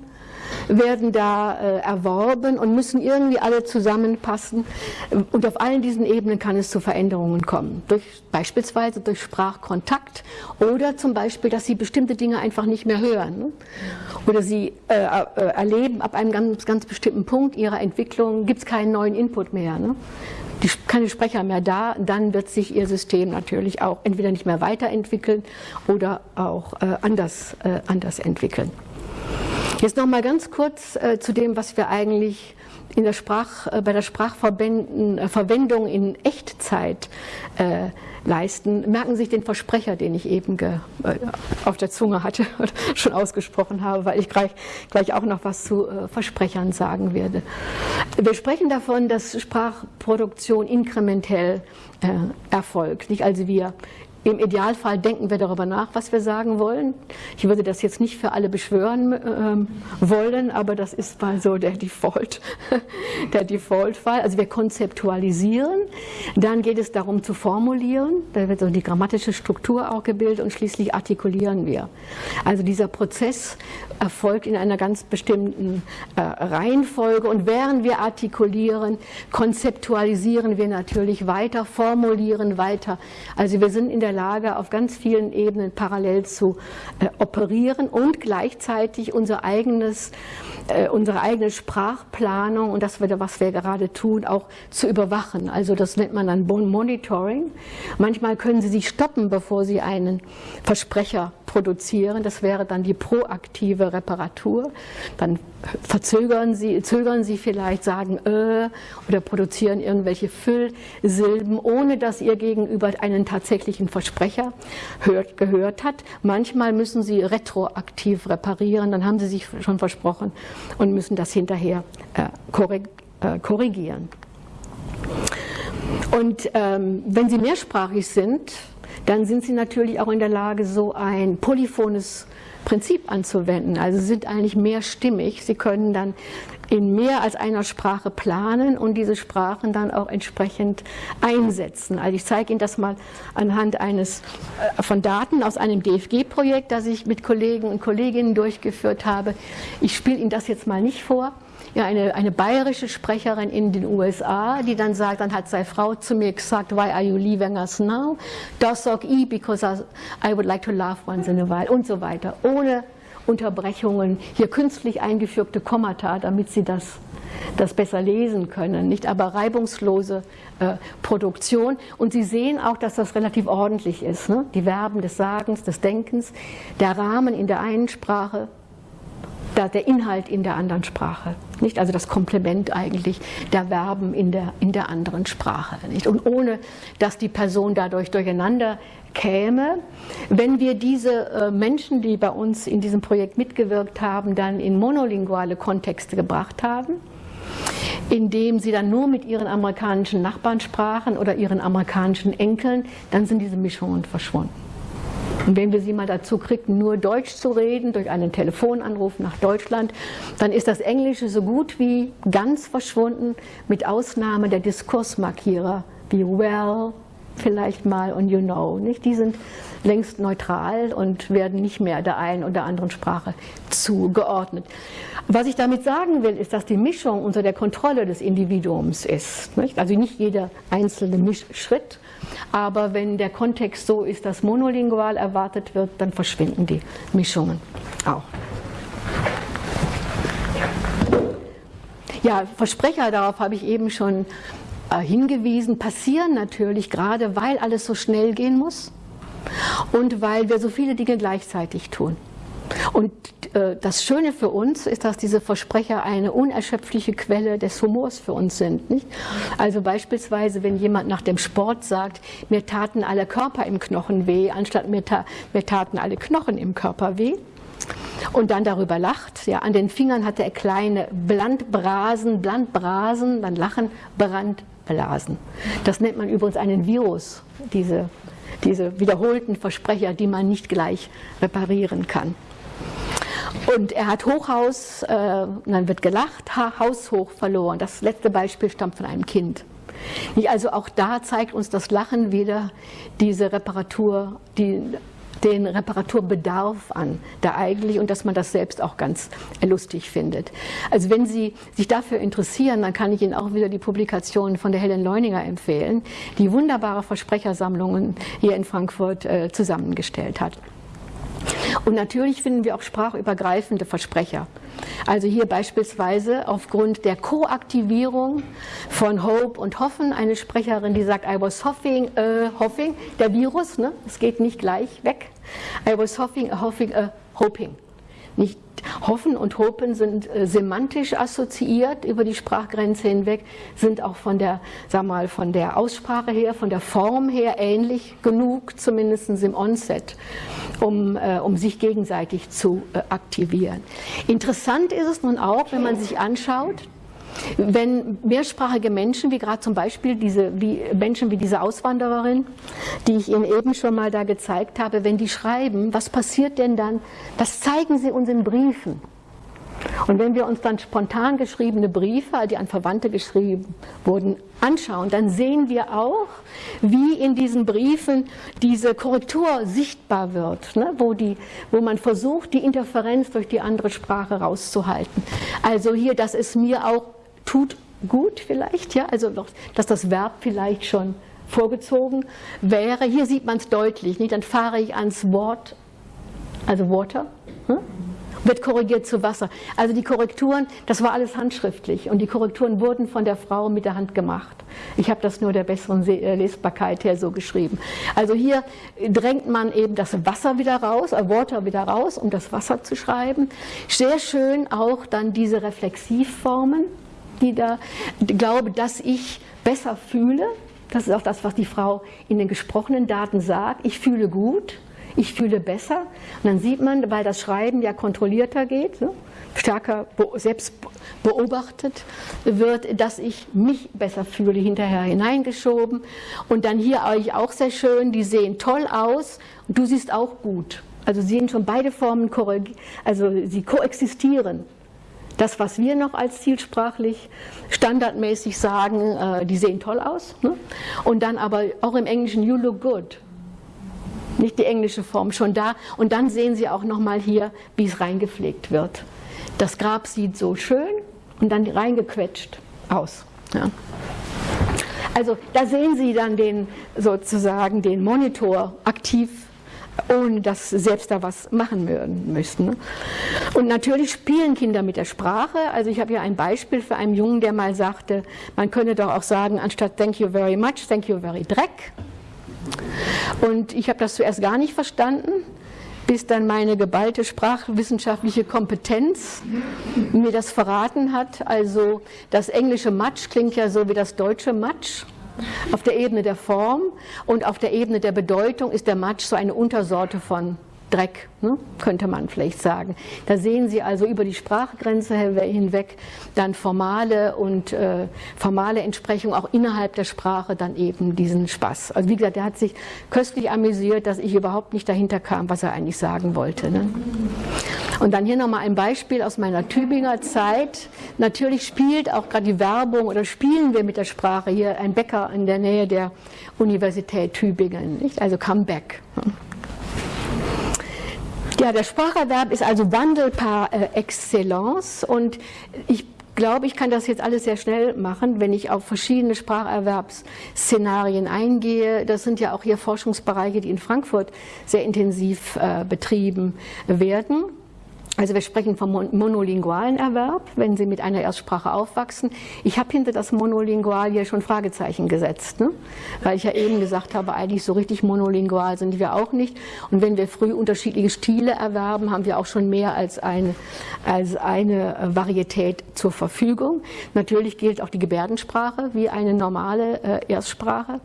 werden da äh, erworben und müssen irgendwie alle zusammenpassen. Und auf allen diesen Ebenen kann es zu Veränderungen kommen. Durch, beispielsweise durch Sprachkontakt oder zum Beispiel, dass sie bestimmte Dinge einfach nicht mehr hören. Ne? Oder sie äh, äh, erleben, ab einem ganz, ganz bestimmten Punkt ihrer Entwicklung gibt es keinen neuen Input mehr. Ne? die, keine Sprecher mehr da, dann wird sich ihr System natürlich auch entweder nicht mehr weiterentwickeln oder auch äh, anders, äh, anders entwickeln. Jetzt noch mal ganz kurz äh, zu dem, was wir eigentlich in der Sprach, äh, bei der Sprachverwendung äh, in Echtzeit äh, leisten. Merken Sie sich den Versprecher, den ich eben ge, äh, auf der Zunge hatte und schon ausgesprochen habe, weil ich gleich, gleich auch noch was zu äh, Versprechern sagen werde. Wir sprechen davon, dass Sprachproduktion inkrementell erfolgt. Nicht also wir im Idealfall denken wir darüber nach, was wir sagen wollen. Ich würde das jetzt nicht für alle beschwören ähm, wollen, aber das ist mal so der Default, der Default-Fall. Also wir konzeptualisieren, dann geht es darum zu formulieren, da wird so die grammatische Struktur auch gebildet und schließlich artikulieren wir. Also dieser Prozess erfolgt in einer ganz bestimmten äh, Reihenfolge und während wir artikulieren, konzeptualisieren wir natürlich weiter, formulieren weiter. Also wir sind in der Lage, auf ganz vielen Ebenen parallel zu äh, operieren und gleichzeitig unser eigenes, äh, unsere eigene Sprachplanung und das, was wir gerade tun, auch zu überwachen. Also das nennt man dann Monitoring. Manchmal können Sie sich stoppen, bevor Sie einen Versprecher produzieren. Das wäre dann die proaktive Reparatur. Dann verzögern Sie, zögern Sie vielleicht, sagen äh, oder produzieren irgendwelche Füllsilben, ohne dass Ihr Gegenüber einen tatsächlichen Versprecher hört, gehört hat. Manchmal müssen Sie retroaktiv reparieren, dann haben Sie sich schon versprochen und müssen das hinterher äh, äh korrigieren. Und ähm, wenn Sie mehrsprachig sind, dann sind Sie natürlich auch in der Lage, so ein polyphones Prinzip anzuwenden. Also sind eigentlich mehrstimmig. Sie können dann in mehr als einer Sprache planen und diese Sprachen dann auch entsprechend einsetzen. Also ich zeige Ihnen das mal anhand eines äh, von Daten aus einem DFG-Projekt, das ich mit Kollegen und Kolleginnen durchgeführt habe. Ich spiele Ihnen das jetzt mal nicht vor ja, eine, eine bayerische Sprecherin in den USA, die dann sagt, dann hat seine Frau zu mir gesagt, why are you leaving us now? Das sag ich, because I would like to laugh once in a while und so weiter. Ohne Unterbrechungen, hier künstlich eingefügte Kommata, damit sie das, das besser lesen können, nicht aber reibungslose äh, Produktion. Und Sie sehen auch, dass das relativ ordentlich ist. Ne? Die Verben des Sagens, des Denkens, der Rahmen in der einen Sprache, der Inhalt in der anderen Sprache. Nicht? Also das Komplement eigentlich der Verben in der, in der anderen Sprache. Nicht? Und ohne, dass die Person dadurch durcheinander käme, wenn wir diese äh, Menschen, die bei uns in diesem Projekt mitgewirkt haben, dann in monolinguale Kontexte gebracht haben, indem sie dann nur mit ihren amerikanischen Nachbarn sprachen oder ihren amerikanischen Enkeln, dann sind diese Mischungen verschwunden. Und wenn wir sie mal dazu kriegen, nur Deutsch zu reden, durch einen Telefonanruf nach Deutschland, dann ist das Englische so gut wie ganz verschwunden, mit Ausnahme der Diskursmarkierer wie well, vielleicht mal und you know. Nicht? Die sind längst neutral und werden nicht mehr der einen oder anderen Sprache zugeordnet. Was ich damit sagen will, ist, dass die Mischung unter der Kontrolle des Individuums ist. Nicht? Also nicht jeder einzelne Mischschritt, aber wenn der Kontext so ist, dass monolingual erwartet wird, dann verschwinden die Mischungen auch. Ja, Versprecher, darauf habe ich eben schon hingewiesen, passieren natürlich gerade, weil alles so schnell gehen muss und weil wir so viele Dinge gleichzeitig tun. Und äh, das Schöne für uns ist, dass diese Versprecher eine unerschöpfliche Quelle des Humors für uns sind. Nicht? Also beispielsweise, wenn jemand nach dem Sport sagt, mir taten alle Körper im Knochen weh, anstatt mir, ta mir taten alle Knochen im Körper weh, und dann darüber lacht. Ja, an den Fingern hatte er kleine Blandbrasen, Blandbrasen, dann lachen, Brandblasen. Das nennt man übrigens einen Virus, diese, diese wiederholten Versprecher, die man nicht gleich reparieren kann. Und er hat Hochhaus, äh, dann wird gelacht, ha, haushoch verloren. Das letzte Beispiel stammt von einem Kind. Also auch da zeigt uns das Lachen wieder diese Reparatur, die den Reparaturbedarf an, da eigentlich und dass man das selbst auch ganz lustig findet. Also wenn Sie sich dafür interessieren, dann kann ich Ihnen auch wieder die Publikationen von der Helen Leuninger empfehlen, die wunderbare Versprechersammlungen hier in Frankfurt äh, zusammengestellt hat. Und natürlich finden wir auch sprachübergreifende Versprecher. Also hier beispielsweise aufgrund der Koaktivierung von Hope und Hoffen, eine Sprecherin, die sagt, I was hoffing, uh, hoffing, der Virus, ne? es geht nicht gleich weg. I was hoffing, uh, hoffing, uh, hoping. Nicht Hoffen und Hopen sind äh, semantisch assoziiert über die Sprachgrenze hinweg, sind auch von der, sag mal, von der Aussprache her, von der Form her ähnlich genug, zumindest im Onset, um, äh, um sich gegenseitig zu äh, aktivieren. Interessant ist es nun auch, wenn man sich anschaut, wenn mehrsprachige Menschen, wie gerade zum Beispiel diese, wie Menschen wie diese Auswandererin, die ich Ihnen eben schon mal da gezeigt habe, wenn die schreiben, was passiert denn dann? Das zeigen sie uns in Briefen. Und wenn wir uns dann spontan geschriebene Briefe, die an Verwandte geschrieben wurden, anschauen, dann sehen wir auch, wie in diesen Briefen diese Korrektur sichtbar wird, ne? wo, die, wo man versucht, die Interferenz durch die andere Sprache rauszuhalten. Also hier, dass es mir auch tut gut vielleicht, ja, also dass das Verb vielleicht schon vorgezogen wäre. Hier sieht man es deutlich, nicht? dann fahre ich ans Wort, also Water, hm? wird korrigiert zu Wasser. Also die Korrekturen, das war alles handschriftlich und die Korrekturen wurden von der Frau mit der Hand gemacht. Ich habe das nur der besseren äh, Lesbarkeit her so geschrieben. Also hier drängt man eben das Wasser wieder raus, äh, Water wieder raus, um das Wasser zu schreiben. Sehr schön auch dann diese Reflexivformen, die da glaube, dass ich besser fühle. Das ist auch das, was die Frau in den gesprochenen Daten sagt. Ich fühle gut, ich fühle besser. Und dann sieht man, weil das Schreiben ja kontrollierter geht, stärker selbst beobachtet wird, dass ich mich besser fühle, hinterher hineingeschoben. Und dann hier euch auch sehr schön, die sehen toll aus du siehst auch gut. Also sehen schon beide Formen, also sie koexistieren das, was wir noch als zielsprachlich standardmäßig sagen, äh, die sehen toll aus. Ne? Und dann aber auch im Englischen, you look good. Nicht die englische Form, schon da. Und dann sehen Sie auch nochmal hier, wie es reingepflegt wird. Das Grab sieht so schön und dann reingequetscht aus. Ja. Also da sehen Sie dann den sozusagen den Monitor aktiv ohne dass selbst da was machen müssten. Und natürlich spielen Kinder mit der Sprache. Also ich habe hier ein Beispiel für einen Jungen, der mal sagte, man könne doch auch sagen, anstatt thank you very much, thank you very dreck. Und ich habe das zuerst gar nicht verstanden, bis dann meine geballte sprachwissenschaftliche Kompetenz mir das verraten hat. Also das englische Matsch klingt ja so wie das deutsche Matsch. Auf der Ebene der Form und auf der Ebene der Bedeutung ist der Matsch so eine Untersorte von Dreck, ne, könnte man vielleicht sagen. Da sehen Sie also über die Sprachgrenze hinweg dann formale und äh, formale Entsprechung auch innerhalb der Sprache dann eben diesen Spaß. Also wie gesagt, er hat sich köstlich amüsiert, dass ich überhaupt nicht dahinter kam, was er eigentlich sagen wollte. Ne? Und dann hier nochmal ein Beispiel aus meiner Tübinger Zeit. Natürlich spielt auch gerade die Werbung oder spielen wir mit der Sprache hier ein Bäcker in der Nähe der Universität Tübingen, nicht? also Comeback. Ja, der Spracherwerb ist also Wandel par äh, excellence und ich glaube, ich kann das jetzt alles sehr schnell machen, wenn ich auf verschiedene Spracherwerbsszenarien eingehe. Das sind ja auch hier Forschungsbereiche, die in Frankfurt sehr intensiv äh, betrieben werden. Also wir sprechen vom monolingualen Erwerb, wenn Sie mit einer Erstsprache aufwachsen. Ich habe hinter das Monolingual hier schon Fragezeichen gesetzt, ne? weil ich ja eben gesagt habe, eigentlich so richtig monolingual sind wir auch nicht. Und wenn wir früh unterschiedliche Stile erwerben, haben wir auch schon mehr als eine, als eine Varietät zur Verfügung. Natürlich gilt auch die Gebärdensprache wie eine normale äh, Erstsprache.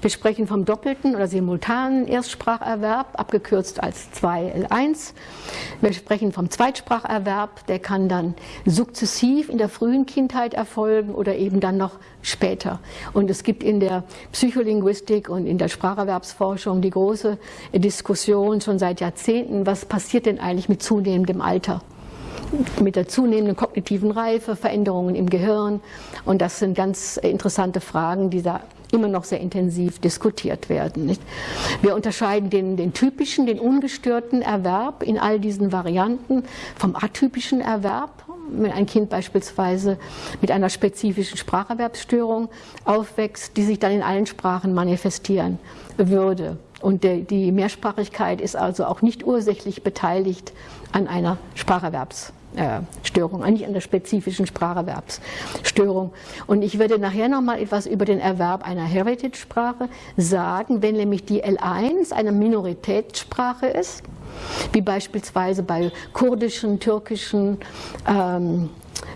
Wir sprechen vom doppelten oder simultanen Erstspracherwerb, abgekürzt als 2L1. Wir sprechen vom Zweitspracherwerb, der kann dann sukzessiv in der frühen Kindheit erfolgen oder eben dann noch später. Und es gibt in der Psycholinguistik und in der Spracherwerbsforschung die große Diskussion schon seit Jahrzehnten, was passiert denn eigentlich mit zunehmendem Alter? mit der zunehmenden kognitiven Reife, Veränderungen im Gehirn. Und das sind ganz interessante Fragen, die da immer noch sehr intensiv diskutiert werden. Nicht? Wir unterscheiden den, den typischen, den ungestörten Erwerb in all diesen Varianten vom atypischen Erwerb. Wenn ein Kind beispielsweise mit einer spezifischen Spracherwerbsstörung aufwächst, die sich dann in allen Sprachen manifestieren würde. Und die Mehrsprachigkeit ist also auch nicht ursächlich beteiligt an einer Spracherwerbsstörung. Störung, eigentlich an der spezifischen Spracherwerbsstörung. Und ich werde nachher noch mal etwas über den Erwerb einer Heritage-Sprache sagen, wenn nämlich die L1 eine Minoritätssprache ist, wie beispielsweise bei kurdischen, türkischen, ähm,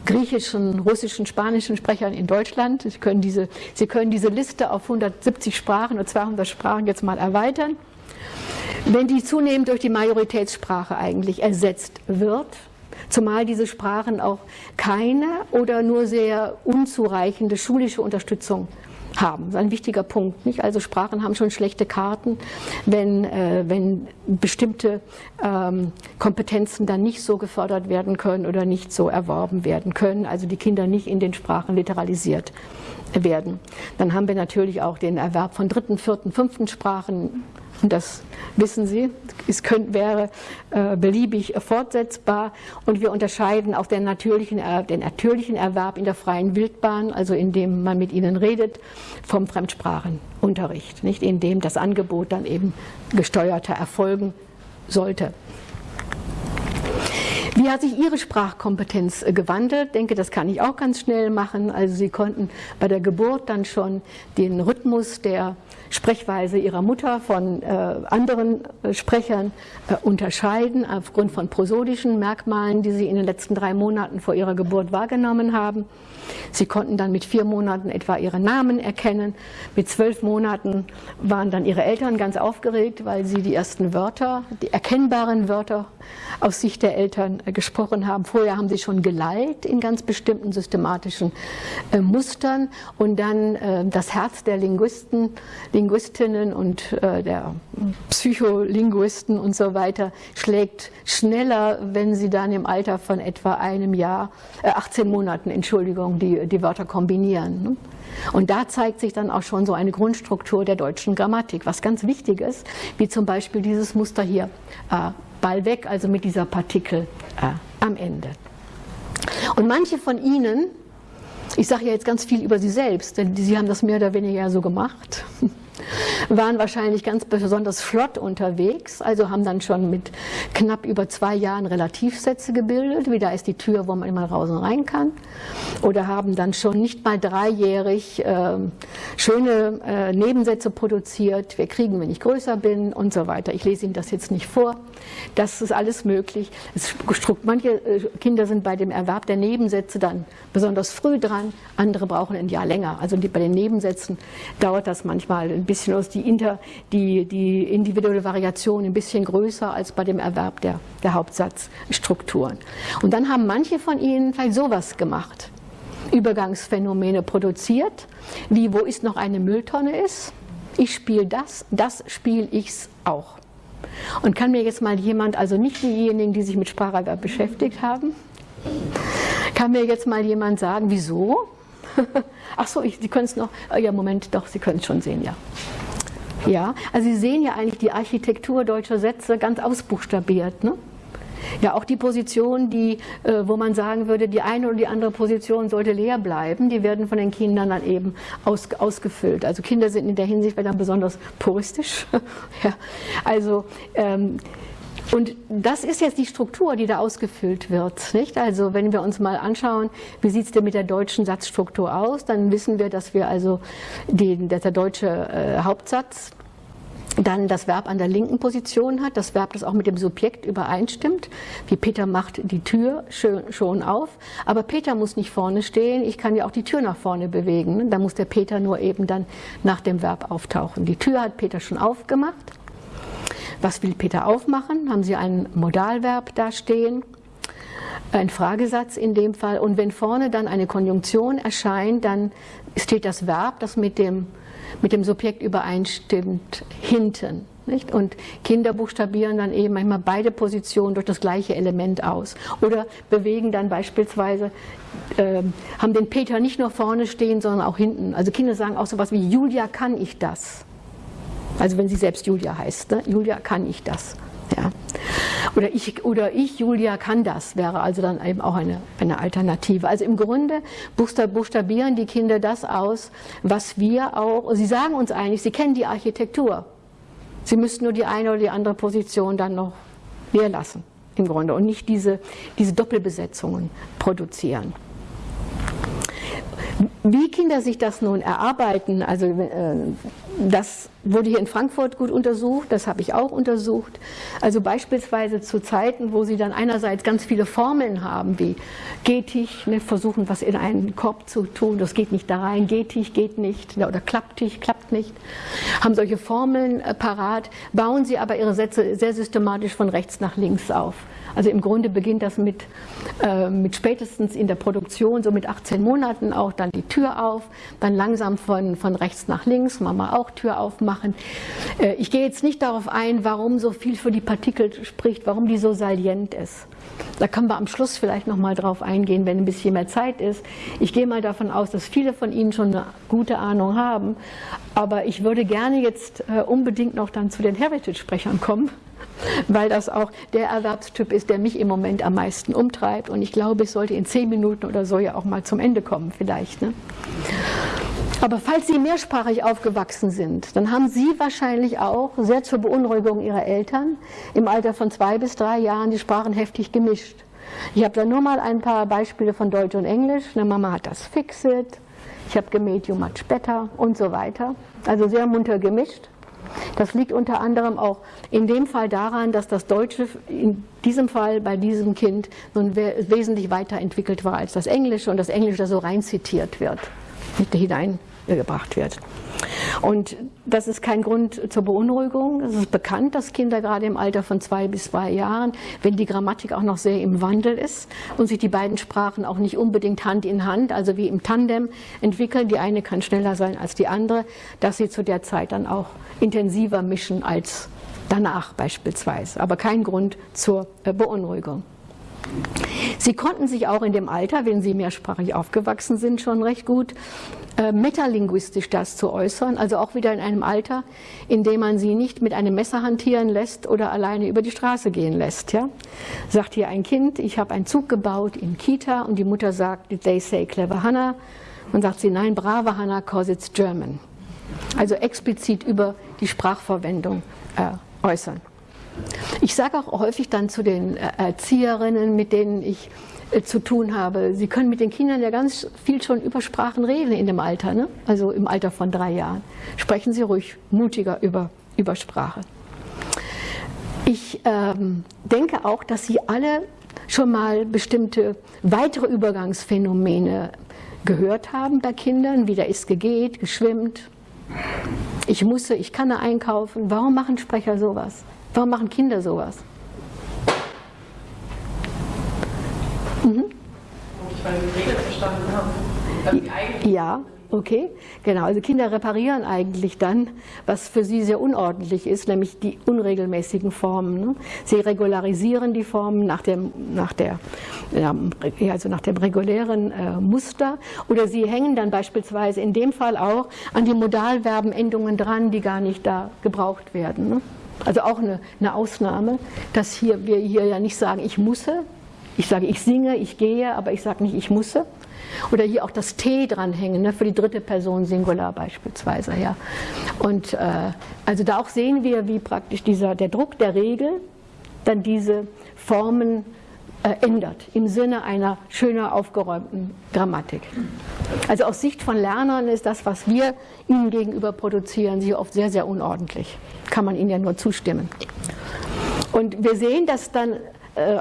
griechischen, russischen, spanischen Sprechern in Deutschland. Sie können, diese, Sie können diese Liste auf 170 Sprachen oder 200 Sprachen jetzt mal erweitern. Wenn die zunehmend durch die Majoritätssprache eigentlich ersetzt wird, zumal diese Sprachen auch keine oder nur sehr unzureichende schulische Unterstützung haben. Das ist ein wichtiger Punkt. Nicht? Also Sprachen haben schon schlechte Karten, wenn, äh, wenn bestimmte ähm, Kompetenzen dann nicht so gefördert werden können oder nicht so erworben werden können, also die Kinder nicht in den Sprachen literalisiert werden. Dann haben wir natürlich auch den Erwerb von dritten, vierten, fünften Sprachen das wissen Sie, es könnte, wäre äh, beliebig fortsetzbar. Und wir unterscheiden auch den natürlichen, den natürlichen Erwerb in der freien Wildbahn, also indem man mit ihnen redet, vom Fremdsprachenunterricht, nicht indem das Angebot dann eben gesteuerter erfolgen sollte. Wie hat sich Ihre Sprachkompetenz äh, gewandelt? Ich denke, das kann ich auch ganz schnell machen. Also Sie konnten bei der Geburt dann schon den Rhythmus der Sprechweise ihrer Mutter von äh, anderen äh, Sprechern äh, unterscheiden, aufgrund von prosodischen Merkmalen, die sie in den letzten drei Monaten vor ihrer Geburt wahrgenommen haben. Sie konnten dann mit vier Monaten etwa ihre Namen erkennen. Mit zwölf Monaten waren dann ihre Eltern ganz aufgeregt, weil sie die ersten Wörter, die erkennbaren Wörter aus Sicht der Eltern äh, gesprochen haben. Vorher haben sie schon geleitet in ganz bestimmten systematischen äh, Mustern und dann äh, das Herz der Linguisten, Linguistinnen und äh, der Psycholinguisten und so weiter schlägt schneller, wenn sie dann im Alter von etwa einem Jahr, 18 äh, Monaten, Entschuldigung, die, die Wörter kombinieren. Ne? Und da zeigt sich dann auch schon so eine Grundstruktur der deutschen Grammatik, was ganz wichtig ist, wie zum Beispiel dieses Muster hier, äh, Ball weg, also mit dieser Partikel äh, am Ende. Und manche von Ihnen, ich sage ja jetzt ganz viel über Sie selbst, denn Sie haben das mehr oder weniger so gemacht, waren wahrscheinlich ganz besonders flott unterwegs, also haben dann schon mit knapp über zwei Jahren Relativsätze gebildet, wie da ist die Tür, wo man immer raus und rein kann, oder haben dann schon nicht mal dreijährig äh, schöne äh, Nebensätze produziert, wir kriegen, wenn ich größer bin und so weiter. Ich lese Ihnen das jetzt nicht vor, das ist alles möglich. Manche äh, Kinder sind bei dem Erwerb der Nebensätze dann besonders früh dran, andere brauchen ein Jahr länger. Also bei den Nebensätzen dauert das manchmal ein bisschen aus die, inter, die, die individuelle Variation ein bisschen größer als bei dem Erwerb der, der Hauptsatzstrukturen. Und dann haben manche von Ihnen vielleicht sowas gemacht. Übergangsphänomene produziert, wie wo ist noch eine Mülltonne ist. Ich spiele das, das spiele ich auch. Und kann mir jetzt mal jemand, also nicht diejenigen, die sich mit Spracherwerb beschäftigt haben, kann mir jetzt mal jemand sagen, wieso? Ach so, ich, Sie können es noch, äh, ja Moment, doch, Sie können es schon sehen, ja. Ja, also Sie sehen ja eigentlich die Architektur deutscher Sätze ganz ausbuchstabiert. Ne? Ja, auch die Position, die, äh, wo man sagen würde, die eine oder die andere Position sollte leer bleiben, die werden von den Kindern dann eben aus, ausgefüllt. Also Kinder sind in der Hinsicht dann besonders puristisch. ja, also ähm, und das ist jetzt die Struktur, die da ausgefüllt wird. Nicht? Also wenn wir uns mal anschauen, wie sieht es denn mit der deutschen Satzstruktur aus, dann wissen wir, dass wir also den, dass der deutsche äh, Hauptsatz dann das Verb an der linken Position hat, das Verb, das auch mit dem Subjekt übereinstimmt, wie Peter macht die Tür schon auf, aber Peter muss nicht vorne stehen, ich kann ja auch die Tür nach vorne bewegen, da muss der Peter nur eben dann nach dem Verb auftauchen. Die Tür hat Peter schon aufgemacht. Was will Peter aufmachen? Haben Sie ein Modalverb da stehen? Ein Fragesatz in dem Fall. Und wenn vorne dann eine Konjunktion erscheint, dann steht das Verb, das mit dem mit dem Subjekt übereinstimmt, hinten. Nicht? Und Kinder buchstabieren dann eben manchmal beide Positionen durch das gleiche Element aus. Oder bewegen dann beispielsweise, äh, haben den Peter nicht nur vorne stehen, sondern auch hinten. Also Kinder sagen auch so etwas wie, Julia kann ich das. Also wenn sie selbst Julia heißt, ne? Julia kann ich das. Ja. Oder, ich, oder ich, Julia, kann das, wäre also dann eben auch eine, eine Alternative. Also im Grunde buchstabieren die Kinder das aus, was wir auch, sie sagen uns eigentlich, sie kennen die Architektur. Sie müssten nur die eine oder die andere Position dann noch leer lassen, im Grunde, und nicht diese, diese Doppelbesetzungen produzieren. Wie Kinder sich das nun erarbeiten, also äh, das wurde hier in Frankfurt gut untersucht, das habe ich auch untersucht. Also beispielsweise zu Zeiten, wo sie dann einerseits ganz viele Formeln haben, wie geht ich, ne, versuchen was in einen Korb zu tun, das geht nicht da rein, geht ich, geht nicht, oder klappt ich, klappt nicht, haben solche Formeln äh, parat, bauen sie aber ihre Sätze sehr systematisch von rechts nach links auf. Also im Grunde beginnt das mit, äh, mit spätestens in der Produktion, so mit 18 Monaten auch dann die Tür auf, dann langsam von, von rechts nach links, Mama auch Tür aufmachen. Äh, ich gehe jetzt nicht darauf ein, warum so viel für die Partikel spricht, warum die so salient ist. Da können wir am Schluss vielleicht noch mal drauf eingehen, wenn ein bisschen mehr Zeit ist. Ich gehe mal davon aus, dass viele von Ihnen schon eine gute Ahnung haben, aber ich würde gerne jetzt äh, unbedingt noch dann zu den Heritage-Sprechern kommen weil das auch der Erwerbstyp ist, der mich im Moment am meisten umtreibt. Und ich glaube, ich sollte in zehn Minuten oder so ja auch mal zum Ende kommen vielleicht. Ne? Aber falls Sie mehrsprachig aufgewachsen sind, dann haben Sie wahrscheinlich auch sehr zur Beunruhigung Ihrer Eltern im Alter von zwei bis drei Jahren die Sprachen heftig gemischt. Ich habe da nur mal ein paar Beispiele von Deutsch und Englisch. Eine Mama hat das Fixit, ich habe gemäht you much better und so weiter. Also sehr munter gemischt. Das liegt unter anderem auch in dem Fall daran, dass das Deutsche in diesem Fall bei diesem Kind nun wesentlich weiterentwickelt war als das Englische und das Englische so rein zitiert wird, nicht hineingebracht wird. Und das ist kein Grund zur Beunruhigung. Es ist bekannt, dass Kinder gerade im Alter von zwei bis zwei Jahren, wenn die Grammatik auch noch sehr im Wandel ist und sich die beiden Sprachen auch nicht unbedingt Hand in Hand, also wie im Tandem entwickeln, die eine kann schneller sein als die andere, dass sie zu der Zeit dann auch intensiver mischen als danach beispielsweise. Aber kein Grund zur äh, Beunruhigung. Sie konnten sich auch in dem Alter, wenn Sie mehrsprachig aufgewachsen sind, schon recht gut äh, metalinguistisch das zu äußern, also auch wieder in einem Alter, in dem man sie nicht mit einem Messer hantieren lässt oder alleine über die Straße gehen lässt. Ja? Sagt hier ein Kind, ich habe einen Zug gebaut in Kita und die Mutter sagt, they say clever Hannah? Und sagt sie, nein, brave Hannah, cause it's German. Also explizit über die Sprachverwendung äh, äußern. Ich sage auch häufig dann zu den äh, Erzieherinnen, mit denen ich zu tun habe, sie können mit den Kindern ja ganz viel schon über Sprachen reden in dem Alter, ne? also im Alter von drei Jahren. Sprechen Sie ruhig mutiger über, über Sprache. Ich ähm, denke auch, dass Sie alle schon mal bestimmte weitere Übergangsphänomene gehört haben bei Kindern, wie der ist gegeht, geschwimmt. Ich musste, ich kann da einkaufen. Warum machen Sprecher sowas? Warum machen Kinder sowas? Mhm. Ich die Regeln verstanden haben. Ja, okay, genau. Also Kinder reparieren eigentlich dann, was für sie sehr unordentlich ist, nämlich die unregelmäßigen Formen. Ne? Sie regularisieren die Formen nach dem, nach der, ja, also nach dem regulären äh, Muster oder sie hängen dann beispielsweise in dem Fall auch an die Modalverbenendungen dran, die gar nicht da gebraucht werden. Ne? Also auch eine, eine Ausnahme, dass hier, wir hier ja nicht sagen, ich musse. Ich sage, ich singe, ich gehe, aber ich sage nicht, ich musse. Oder hier auch das T dranhängen, ne, für die dritte Person Singular beispielsweise. Ja. Und äh, also da auch sehen wir, wie praktisch dieser, der Druck der Regel dann diese Formen äh, ändert, im Sinne einer schöner aufgeräumten Grammatik. Also aus Sicht von Lernern ist das, was wir ihnen gegenüber produzieren, sie oft sehr, sehr unordentlich. Kann man ihnen ja nur zustimmen. Und wir sehen, dass dann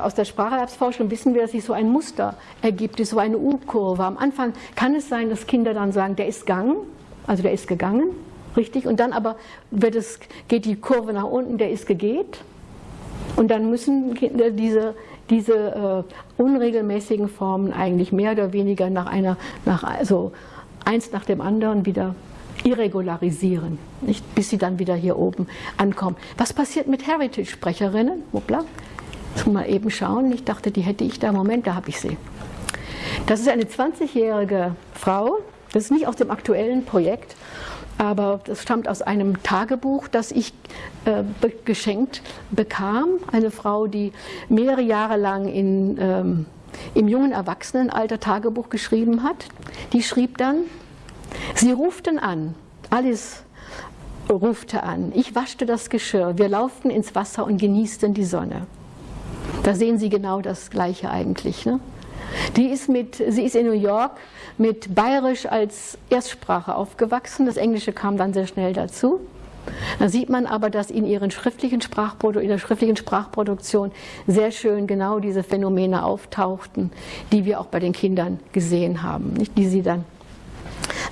aus der Spracherwerbsforschung wissen wir, dass sich so ein Muster ergibt, so eine U-Kurve. Am Anfang kann es sein, dass Kinder dann sagen, der ist gegangen, also der ist gegangen, richtig, und dann aber es, geht die Kurve nach unten, der ist gegeht. Und dann müssen diese diese äh, unregelmäßigen Formen eigentlich mehr oder weniger nach einer, nach, also eins nach dem anderen wieder irregularisieren, nicht? bis sie dann wieder hier oben ankommen. Was passiert mit Heritage-Sprecherinnen? Jetzt mal eben schauen. Ich dachte, die hätte ich da. Moment, da habe ich sie. Das ist eine 20-jährige Frau, das ist nicht aus dem aktuellen Projekt, aber das stammt aus einem Tagebuch, das ich äh, be geschenkt bekam. Eine Frau, die mehrere Jahre lang in, ähm, im jungen Erwachsenenalter Tagebuch geschrieben hat. Die schrieb dann, sie ruften an, Alice rufte an, ich waschte das Geschirr, wir lauften ins Wasser und genießten die Sonne. Da sehen Sie genau das Gleiche eigentlich. Ne? Die ist mit, sie ist in New York mit Bayerisch als Erstsprache aufgewachsen. Das Englische kam dann sehr schnell dazu. Da sieht man aber, dass in, ihren schriftlichen in der schriftlichen Sprachproduktion sehr schön genau diese Phänomene auftauchten, die wir auch bei den Kindern gesehen haben, nicht? die sie dann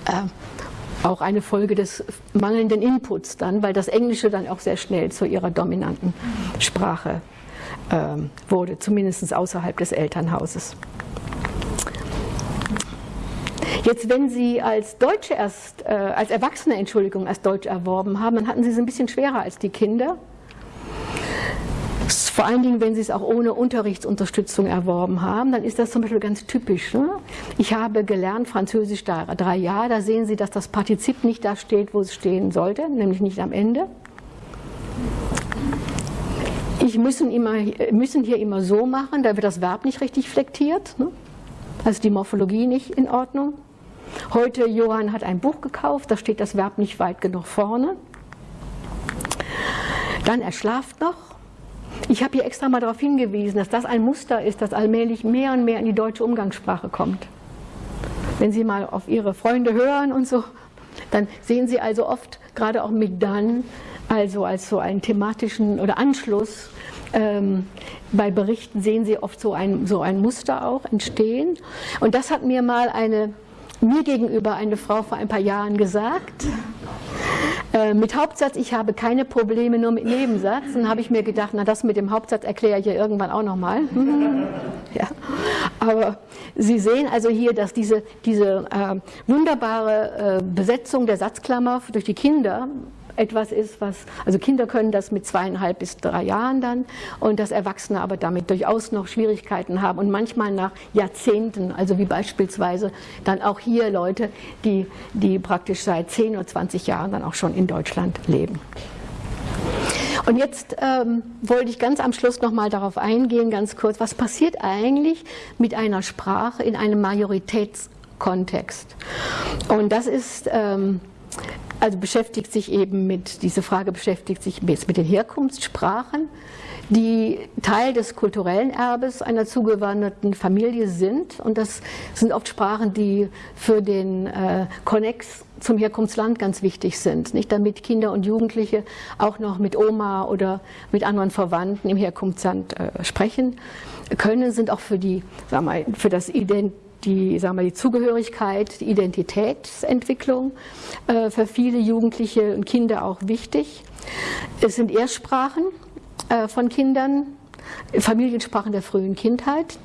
äh, auch eine Folge des mangelnden Inputs dann, weil das Englische dann auch sehr schnell zu ihrer dominanten Sprache wurde, zumindest außerhalb des Elternhauses. Jetzt, wenn Sie als Deutsche erst, äh, als Erwachsene, Entschuldigung, als Deutsch erworben haben, dann hatten Sie es ein bisschen schwerer als die Kinder. Vor allen Dingen, wenn Sie es auch ohne Unterrichtsunterstützung erworben haben, dann ist das zum Beispiel ganz typisch. Ne? Ich habe gelernt Französisch drei Jahre, da sehen Sie, dass das Partizip nicht da steht, wo es stehen sollte, nämlich nicht am Ende. Ich müssen, immer, müssen hier immer so machen, da wird das Verb nicht richtig flektiert, ne? also die Morphologie nicht in Ordnung. Heute, Johann hat ein Buch gekauft, da steht das Verb nicht weit genug vorne. Dann, er schlaft noch. Ich habe hier extra mal darauf hingewiesen, dass das ein Muster ist, das allmählich mehr und mehr in die deutsche Umgangssprache kommt. Wenn Sie mal auf Ihre Freunde hören und so, dann sehen Sie also oft, gerade auch mit dann, also als so einen thematischen oder Anschluss ähm, bei Berichten sehen Sie oft so ein, so ein Muster auch entstehen. Und das hat mir mal eine mir gegenüber eine Frau vor ein paar Jahren gesagt, äh, mit Hauptsatz, ich habe keine Probleme, nur mit Nebensatz. Dann habe ich mir gedacht, na das mit dem Hauptsatz erkläre ich ja irgendwann auch nochmal. ja. Aber Sie sehen also hier, dass diese, diese äh, wunderbare äh, Besetzung der Satzklammer durch die Kinder etwas ist, was, also Kinder können das mit zweieinhalb bis drei Jahren dann und dass Erwachsene aber damit durchaus noch Schwierigkeiten haben und manchmal nach Jahrzehnten, also wie beispielsweise dann auch hier Leute, die, die praktisch seit 10 oder 20 Jahren dann auch schon in Deutschland leben. Und jetzt ähm, wollte ich ganz am Schluss nochmal darauf eingehen, ganz kurz, was passiert eigentlich mit einer Sprache in einem Majoritätskontext? Und das ist ähm, also beschäftigt sich eben mit, diese Frage beschäftigt sich jetzt mit den Herkunftssprachen, die Teil des kulturellen Erbes einer zugewanderten Familie sind. Und das sind oft Sprachen, die für den äh, Konnex zum Herkunftsland ganz wichtig sind, nicht damit Kinder und Jugendliche auch noch mit Oma oder mit anderen Verwandten im Herkunftsland äh, sprechen können, sind auch für die, sagen wir, für das Ident die, sagen wir, die Zugehörigkeit, die Identitätsentwicklung äh, für viele Jugendliche und Kinder auch wichtig. Es sind Erstsprachen äh, von Kindern, Familiensprachen der frühen Kindheit.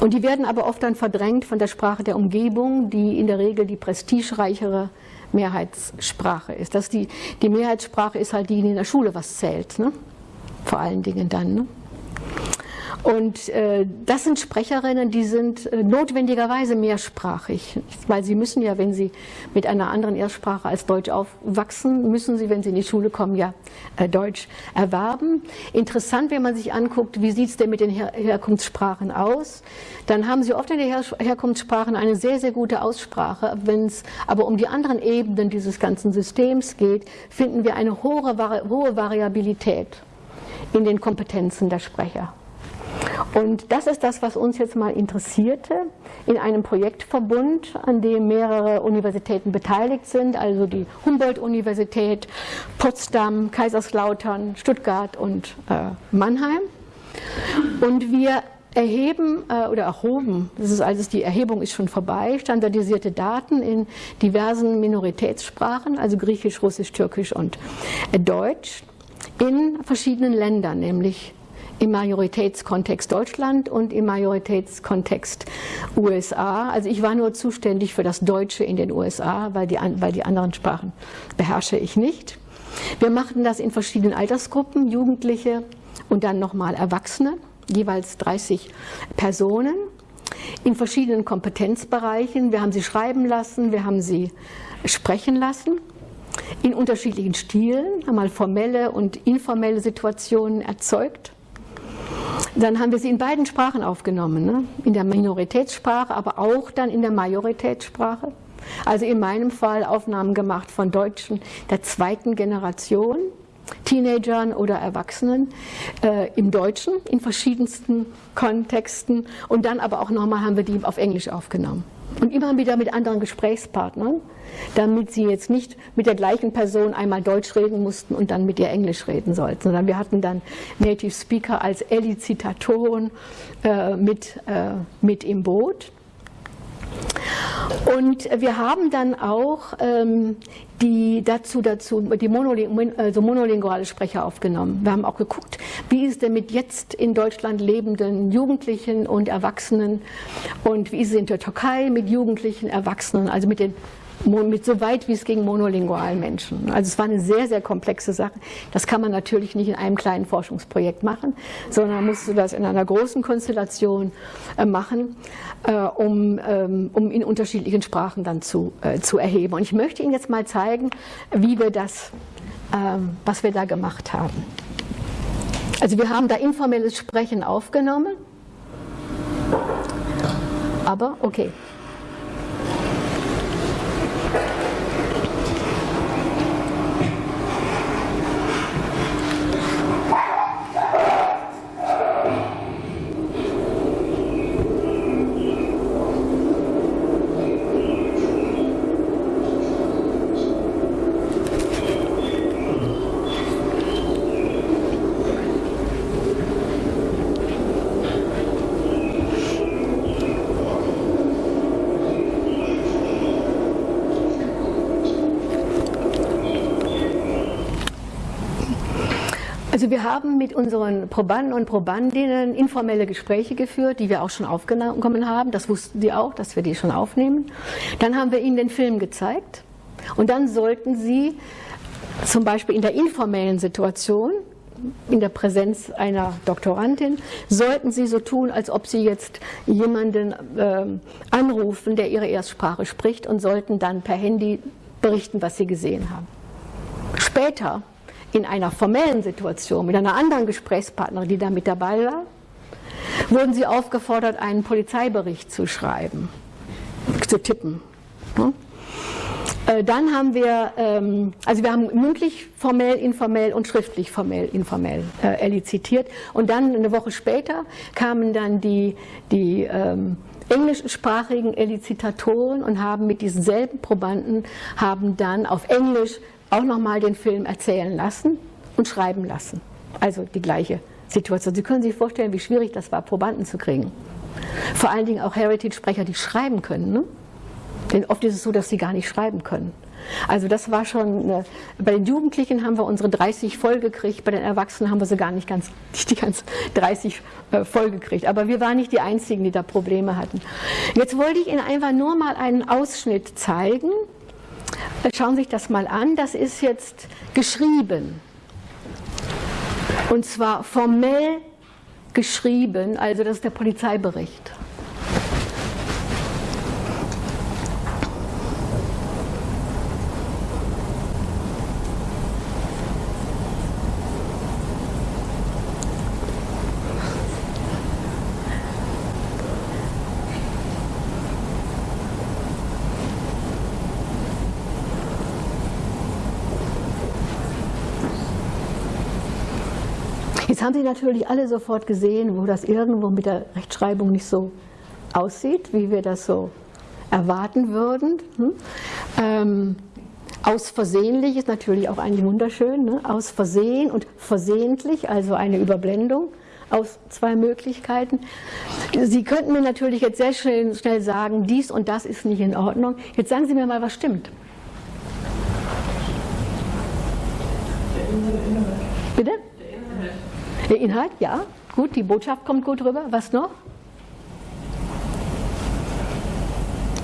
Und die werden aber oft dann verdrängt von der Sprache der Umgebung, die in der Regel die prestigereichere Mehrheitssprache ist. Das die, die Mehrheitssprache ist halt die, die in der Schule was zählt, ne? vor allen Dingen dann. Ne? Und äh, das sind Sprecherinnen, die sind äh, notwendigerweise mehrsprachig, weil sie müssen ja, wenn sie mit einer anderen Erstsprache als Deutsch aufwachsen, müssen sie, wenn sie in die Schule kommen, ja äh, Deutsch erwerben. Interessant, wenn man sich anguckt, wie sieht es denn mit den Her Herkunftssprachen aus, dann haben sie oft in den Her Herkunftssprachen eine sehr, sehr gute Aussprache. Wenn es aber um die anderen Ebenen dieses ganzen Systems geht, finden wir eine hohe, hohe Variabilität in den Kompetenzen der Sprecher. Und das ist das, was uns jetzt mal interessierte, in einem Projektverbund, an dem mehrere Universitäten beteiligt sind, also die Humboldt-Universität, Potsdam, Kaiserslautern, Stuttgart und äh, Mannheim. Und wir erheben äh, oder erhoben, das ist also die Erhebung ist schon vorbei, standardisierte Daten in diversen Minoritätssprachen, also Griechisch, Russisch, Türkisch und äh, Deutsch in verschiedenen Ländern, nämlich im Majoritätskontext Deutschland und im Majoritätskontext USA. Also ich war nur zuständig für das Deutsche in den USA, weil die, weil die anderen Sprachen beherrsche ich nicht. Wir machten das in verschiedenen Altersgruppen, Jugendliche und dann nochmal Erwachsene, jeweils 30 Personen in verschiedenen Kompetenzbereichen. Wir haben sie schreiben lassen, wir haben sie sprechen lassen in unterschiedlichen Stilen, haben mal formelle und informelle Situationen erzeugt. Dann haben wir sie in beiden Sprachen aufgenommen, ne? in der Minoritätssprache, aber auch dann in der Majoritätssprache. Also in meinem Fall Aufnahmen gemacht von Deutschen der zweiten Generation, Teenagern oder Erwachsenen äh, im Deutschen in verschiedensten Kontexten und dann aber auch nochmal haben wir die auf Englisch aufgenommen. Und immer wieder mit anderen Gesprächspartnern, damit sie jetzt nicht mit der gleichen Person einmal Deutsch reden mussten und dann mit ihr Englisch reden sollten, sondern wir hatten dann Native Speaker als Elizitatoren äh, mit, äh, mit im Boot. Und wir haben dann auch ähm, die dazu, dazu die monoling also monolinguale Sprecher aufgenommen. Wir haben auch geguckt, wie ist es denn mit jetzt in Deutschland lebenden Jugendlichen und Erwachsenen und wie ist es in der Türkei mit Jugendlichen, Erwachsenen, also mit den mit so weit wie es ging monolingualen Menschen. Also es war eine sehr, sehr komplexe Sache. Das kann man natürlich nicht in einem kleinen Forschungsprojekt machen, sondern musst du das in einer großen Konstellation äh, machen, äh, um, ähm, um in unterschiedlichen Sprachen dann zu, äh, zu erheben. Und ich möchte Ihnen jetzt mal zeigen, wie wir das, ähm, was wir da gemacht haben. Also wir haben da informelles Sprechen aufgenommen, aber okay. Also wir haben mit unseren Probanden und Probandinnen informelle Gespräche geführt, die wir auch schon aufgenommen haben. Das wussten sie auch, dass wir die schon aufnehmen. Dann haben wir ihnen den Film gezeigt und dann sollten sie zum Beispiel in der informellen Situation in der Präsenz einer Doktorandin, sollten Sie so tun, als ob Sie jetzt jemanden äh, anrufen, der Ihre Erstsprache spricht und sollten dann per Handy berichten, was Sie gesehen haben. Später in einer formellen Situation mit einer anderen Gesprächspartnerin, die da mit dabei war, wurden sie aufgefordert, einen Polizeibericht zu schreiben, zu tippen. Äh, dann haben wir, ähm, also wir haben mündlich, formell, informell und schriftlich formell, informell äh, elizitiert. Und dann eine Woche später kamen dann die, die ähm, englischsprachigen Elizitatoren und haben mit diesen selben Probanden, haben dann auf Englisch auch nochmal den Film erzählen lassen und schreiben lassen. Also die gleiche Situation. Sie können sich vorstellen, wie schwierig das war, Probanden zu kriegen. Vor allen Dingen auch Heritage-Sprecher, die schreiben können. Ne? Denn oft ist es so, dass sie gar nicht schreiben können. Also das war schon, eine, bei den Jugendlichen haben wir unsere 30 voll gekriegt, bei den Erwachsenen haben wir sie gar nicht ganz, nicht die ganz 30 äh, voll gekriegt. Aber wir waren nicht die Einzigen, die da Probleme hatten. Jetzt wollte ich Ihnen einfach nur mal einen Ausschnitt zeigen Schauen Sie sich das mal an, das ist jetzt geschrieben. Und zwar formell geschrieben, also das ist der Polizeibericht. Haben Sie natürlich alle sofort gesehen, wo das irgendwo mit der Rechtschreibung nicht so aussieht, wie wir das so erwarten würden. Hm? Ähm, aus versehentlich ist natürlich auch eigentlich wunderschön. Ne? Aus Versehen und versehentlich, also eine Überblendung aus zwei Möglichkeiten. Sie könnten mir natürlich jetzt sehr schnell, schnell sagen, dies und das ist nicht in Ordnung. Jetzt sagen Sie mir mal, was stimmt. Bitte? Der Inhalt, ja, gut, die Botschaft kommt gut rüber. Was noch?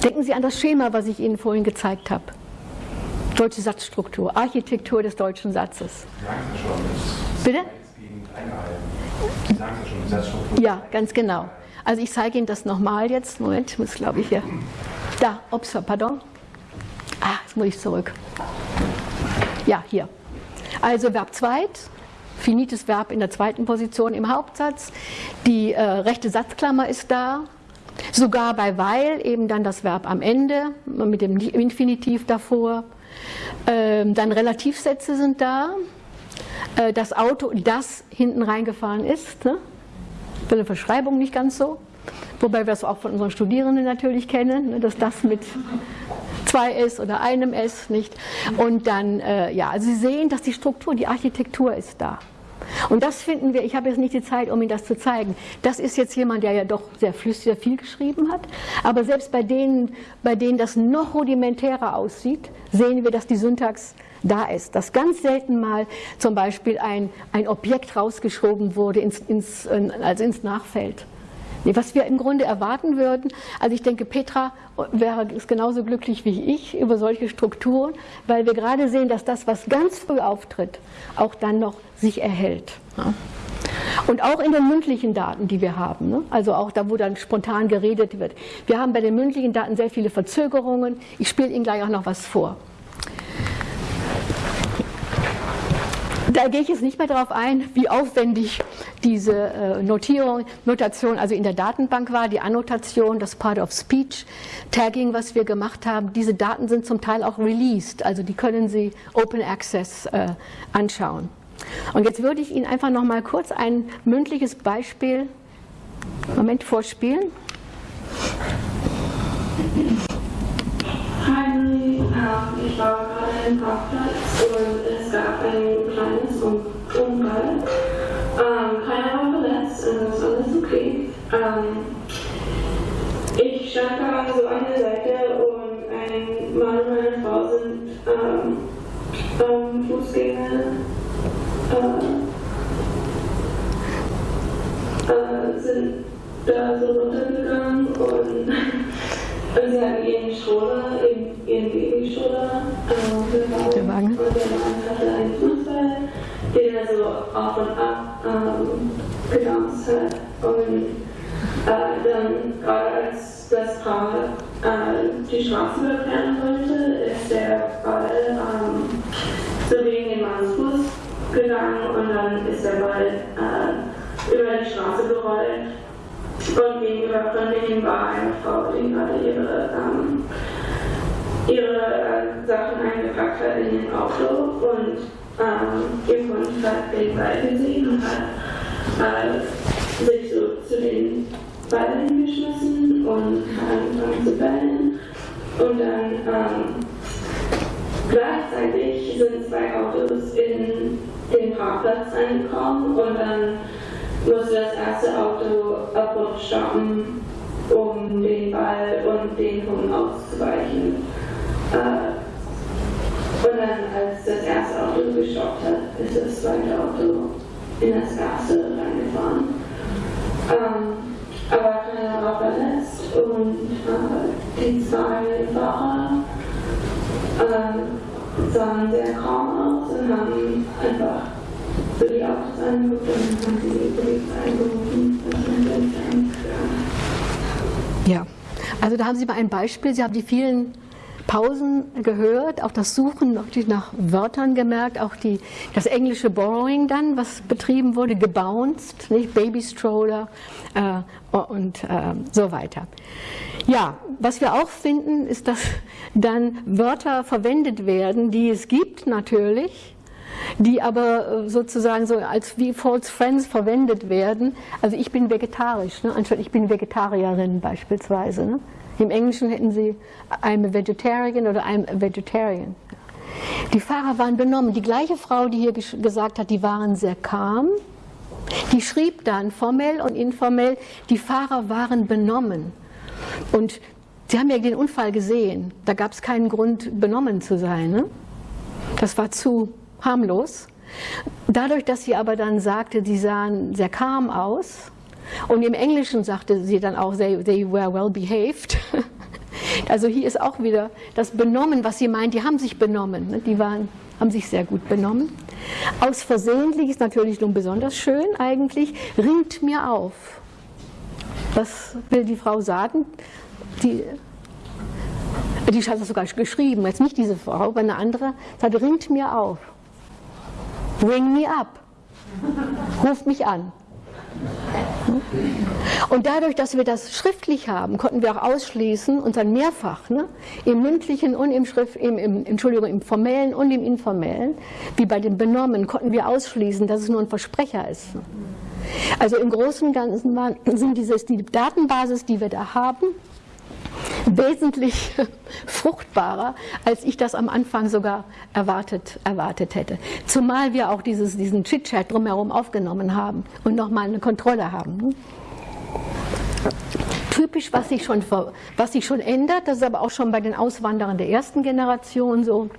Denken Sie an das Schema, was ich Ihnen vorhin gezeigt habe. Deutsche Satzstruktur, Architektur des deutschen Satzes. Schon, Bitte? Schon. Ja, ganz genau. Also ich zeige Ihnen das nochmal jetzt. Moment, muss glaube ich hier. Da, ups, pardon. Ah, jetzt muss ich zurück. Ja, hier. Also Verb zweit, finites Verb in der zweiten Position im Hauptsatz. Die äh, rechte Satzklammer ist da. Sogar bei weil eben dann das Verb am Ende mit dem Infinitiv davor. Ähm, dann Relativsätze sind da. Äh, das Auto, das hinten reingefahren ist. Ne? Für eine Verschreibung nicht ganz so. Wobei wir das auch von unseren Studierenden natürlich kennen, ne? dass das mit zwei S oder einem S nicht. Und dann, äh, ja, also Sie sehen, dass die Struktur, die Architektur ist da. Und das finden wir, ich habe jetzt nicht die Zeit, um Ihnen das zu zeigen. Das ist jetzt jemand, der ja doch sehr flüssig, sehr viel geschrieben hat. Aber selbst bei denen, bei denen das noch rudimentärer aussieht, sehen wir, dass die Syntax da ist. Dass ganz selten mal zum Beispiel ein, ein Objekt rausgeschoben wurde ins, ins, also ins Nachfeld. Was wir im Grunde erwarten würden, also ich denke, Petra wäre genauso glücklich wie ich über solche Strukturen, weil wir gerade sehen, dass das, was ganz früh auftritt, auch dann noch sich erhält. Und auch in den mündlichen Daten, die wir haben, ne? also auch da, wo dann spontan geredet wird. Wir haben bei den mündlichen Daten sehr viele Verzögerungen. Ich spiele Ihnen gleich auch noch was vor. Da gehe ich jetzt nicht mehr darauf ein, wie aufwendig diese äh, Notierung, Notation also in der Datenbank war, die Annotation, das Part of Speech, Tagging, was wir gemacht haben. Diese Daten sind zum Teil auch released, also die können Sie Open Access äh, anschauen. Und jetzt würde ich Ihnen einfach noch mal kurz ein mündliches Beispiel, Moment, vorspielen. Hi, ich war gerade im Parkplatz und es gab ein kleines Unfall. Ähm, keiner war verletzt und es ist alles okay. Ähm, ich stand gerade so an der Seite und ein Mann und meine Frau sind ähm, ähm, Fußgänger äh, äh, sind da so runtergegangen und und sie hatten ihren Stroller, ihren, ihren Babystroller äh, der Wagen. Und der Mann hatte einen Fußball, den er so auf und ab ähm, getanzt hat. Und äh, dann, gerade als das Paar äh, die Straße überqueren wollte, ist der Ball ähm, so gegen den Manns Fuß gegangen und dann ist der Ball äh, über die Straße gerollt und gegenüber von denen war eine Frau, die gerade ihre, ähm, ihre äh, Sachen eingepackt hat in den Auto und ähm, ihr Hund hat den Ball gesehen und hat äh, sich so zu den Ballen hingeschmissen und hat angefangen zu bellen. Und dann ähm, gleichzeitig sind zwei Autos in den Parkplatz angekommen und dann musste das erste Auto abrupt stoppen, um den Ball und den Hund auszuweichen. Äh, und dann, als das erste Auto gestoppt hat, ist das zweite Auto in das erste reingefahren. Ähm, aber keiner war verletzt und äh, die zwei Fahrer äh, sahen sehr kaum aus und haben einfach so die und dann haben sie die Polizei eingerufen. Ja, also da haben Sie mal ein Beispiel. Sie haben die vielen Pausen gehört, auch das Suchen nach Wörtern gemerkt, auch die, das englische Borrowing dann, was betrieben wurde, gebounced, nicht? Babystroller äh, und äh, so weiter. Ja, was wir auch finden, ist, dass dann Wörter verwendet werden, die es gibt natürlich, die aber äh, sozusagen so als wie False Friends verwendet werden. Also ich bin vegetarisch, ne? anstatt ich bin Vegetarierin beispielsweise. Ne? Im Englischen hätten sie I'm a vegetarian oder I'm a vegetarian. Die Fahrer waren benommen. Die gleiche Frau, die hier gesagt hat, die waren sehr calm, die schrieb dann formell und informell, die Fahrer waren benommen. Und Sie haben ja den Unfall gesehen. Da gab es keinen Grund, benommen zu sein. Ne? Das war zu harmlos. Dadurch, dass sie aber dann sagte, sie sahen sehr calm aus, und im Englischen sagte sie dann auch, they, they were well behaved. Also hier ist auch wieder das Benommen, was sie meint, die haben sich benommen, ne? die waren, haben sich sehr gut benommen. Aus versehentlich ist natürlich nun besonders schön eigentlich, ringt mir auf. Was will die Frau sagen? Die, die hat das sogar geschrieben, jetzt nicht diese Frau, aber eine andere, sagt, ringt mir auf. Ring me up. Ruft mich an. Und dadurch, dass wir das schriftlich haben, konnten wir auch ausschließen und dann mehrfach, ne, im mündlichen und im, Schrift, im, im, Entschuldigung, im formellen und im informellen, wie bei den Benommen, konnten wir ausschließen, dass es nur ein Versprecher ist. Also im Großen und Ganzen sind dieses, die Datenbasis, die wir da haben, wesentlich fruchtbarer, als ich das am Anfang sogar erwartet, erwartet hätte. Zumal wir auch dieses, diesen Chit-Chat drumherum aufgenommen haben und nochmal eine Kontrolle haben. Typisch, was sich, schon, was sich schon ändert, das ist aber auch schon bei den Auswanderern der ersten Generation so,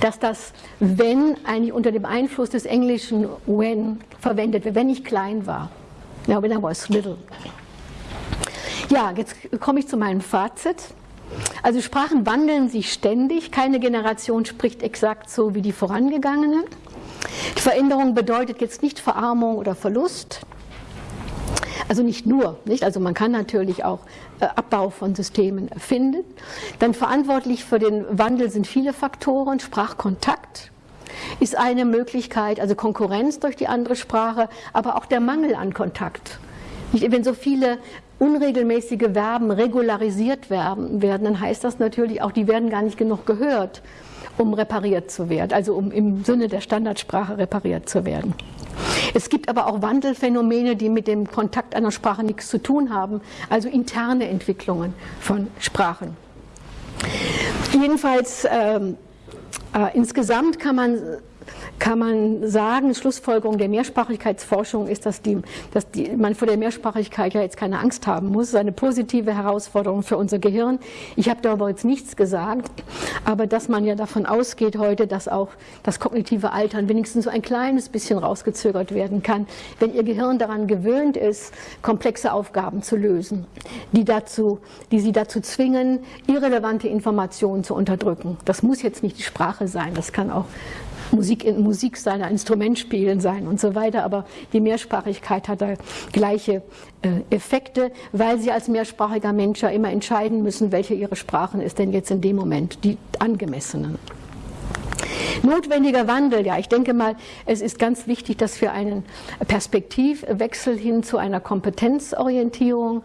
dass das wenn eigentlich unter dem Einfluss des Englischen when verwendet wird, wenn ich klein war. Ja, when I was little. Ja, jetzt komme ich zu meinem Fazit. Also Sprachen wandeln sich ständig. Keine Generation spricht exakt so wie die vorangegangene. Die Veränderung bedeutet jetzt nicht Verarmung oder Verlust. Also nicht nur, nicht? Also man kann natürlich auch äh, Abbau von Systemen erfinden. Dann verantwortlich für den Wandel sind viele Faktoren. Sprachkontakt ist eine Möglichkeit, also Konkurrenz durch die andere Sprache, aber auch der Mangel an Kontakt. Wenn so viele unregelmäßige Verben regularisiert werden, dann heißt das natürlich auch, die werden gar nicht genug gehört, um repariert zu werden, also um im Sinne der Standardsprache repariert zu werden. Es gibt aber auch Wandelphänomene, die mit dem Kontakt einer Sprache nichts zu tun haben, also interne Entwicklungen von Sprachen. Jedenfalls ähm, äh, insgesamt kann man kann man sagen, Schlussfolgerung der Mehrsprachigkeitsforschung ist, dass, die, dass die, man vor der Mehrsprachigkeit ja jetzt keine Angst haben muss. Das ist eine positive Herausforderung für unser Gehirn. Ich habe darüber jetzt nichts gesagt, aber dass man ja davon ausgeht heute, dass auch das kognitive Altern wenigstens so ein kleines bisschen rausgezögert werden kann, wenn Ihr Gehirn daran gewöhnt ist, komplexe Aufgaben zu lösen, die, dazu, die Sie dazu zwingen, irrelevante Informationen zu unterdrücken. Das muss jetzt nicht die Sprache sein, das kann auch Musik, Musik sein, ein Instrument spielen sein und so weiter, aber die Mehrsprachigkeit hat da gleiche äh, Effekte, weil sie als mehrsprachiger Mensch ja immer entscheiden müssen, welche ihre Sprachen ist denn jetzt in dem Moment die angemessenen. Notwendiger Wandel, ja, ich denke mal, es ist ganz wichtig, dass wir einen Perspektivwechsel hin zu einer Kompetenzorientierung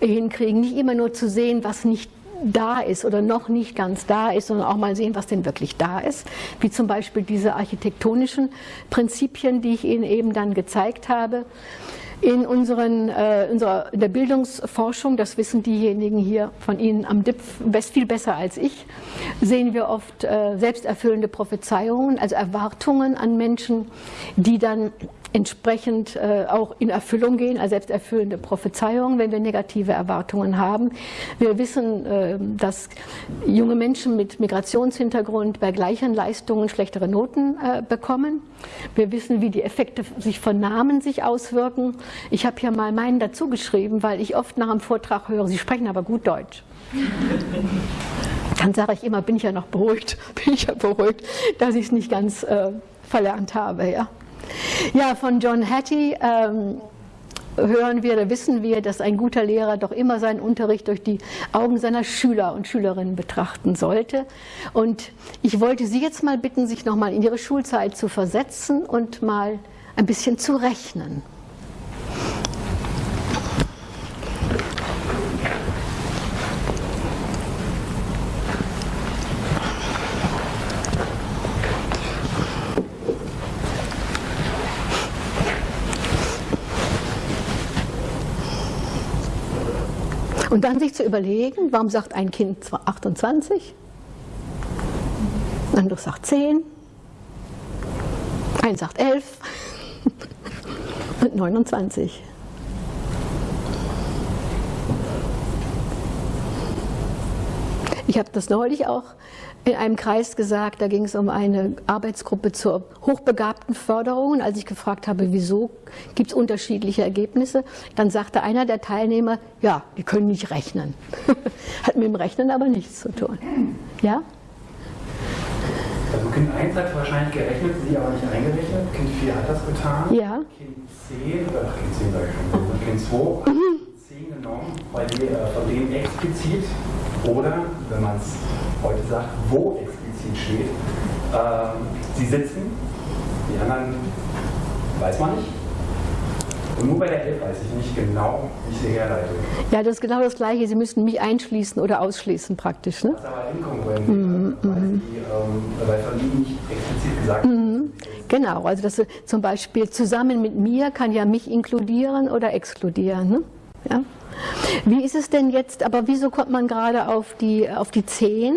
hinkriegen, nicht immer nur zu sehen, was nicht da ist oder noch nicht ganz da ist, sondern auch mal sehen, was denn wirklich da ist, wie zum Beispiel diese architektonischen Prinzipien, die ich Ihnen eben dann gezeigt habe. In, unseren, äh, unserer, in der Bildungsforschung, das wissen diejenigen hier von Ihnen am DIP viel besser als ich, sehen wir oft äh, selbsterfüllende Prophezeiungen, also Erwartungen an Menschen, die dann entsprechend äh, auch in Erfüllung gehen, als selbsterfüllende Prophezeiungen, wenn wir negative Erwartungen haben. Wir wissen, äh, dass junge Menschen mit Migrationshintergrund bei gleichen Leistungen schlechtere Noten äh, bekommen. Wir wissen, wie die Effekte sich von Namen sich auswirken. Ich habe hier mal meinen dazu geschrieben, weil ich oft nach einem Vortrag höre, Sie sprechen aber gut Deutsch. Dann sage ich immer, bin ich ja noch beruhigt, bin ich ja beruhigt, dass ich es nicht ganz äh, verlernt habe. Ja. Ja, von John Hattie ähm, hören wir oder wissen wir, dass ein guter Lehrer doch immer seinen Unterricht durch die Augen seiner Schüler und Schülerinnen betrachten sollte. Und ich wollte Sie jetzt mal bitten, sich nochmal in Ihre Schulzeit zu versetzen und mal ein bisschen zu rechnen. Und dann sich zu überlegen, warum sagt ein Kind 28, ein anderes sagt 10, ein sagt 11 und 29. Ich habe das neulich auch in einem Kreis gesagt, da ging es um eine Arbeitsgruppe zur hochbegabten Förderung. Und als ich gefragt habe, wieso gibt es unterschiedliche Ergebnisse, dann sagte einer der Teilnehmer, ja, die können nicht rechnen. hat mit dem Rechnen aber nichts zu tun. Ja? Also Kind 1 hat wahrscheinlich gerechnet, sie aber nicht eingerechnet. Kind 4 hat das getan. Ja. Kind 10, ach Kind 10 sage ich schon, Kind 2 mhm. 10 genommen, weil die äh, von dem explizit oder, wenn man es heute sagt, wo explizit steht. Ähm, sie sitzen, die anderen weiß man nicht. Und nur bei der 11 weiß ich nicht genau, wie ich sie herleite. Ja, das ist genau das Gleiche. Sie müssen mich einschließen oder ausschließen praktisch. Ne? Das ist aber inkongruent, mhm, weil, mhm. die, ähm, weil von Ihnen nicht explizit gesagt mhm. Genau, also das zum Beispiel zusammen mit mir kann ja mich inkludieren oder exkludieren. Ne? Ja? Wie ist es denn jetzt, aber wieso kommt man gerade auf die, auf die 10?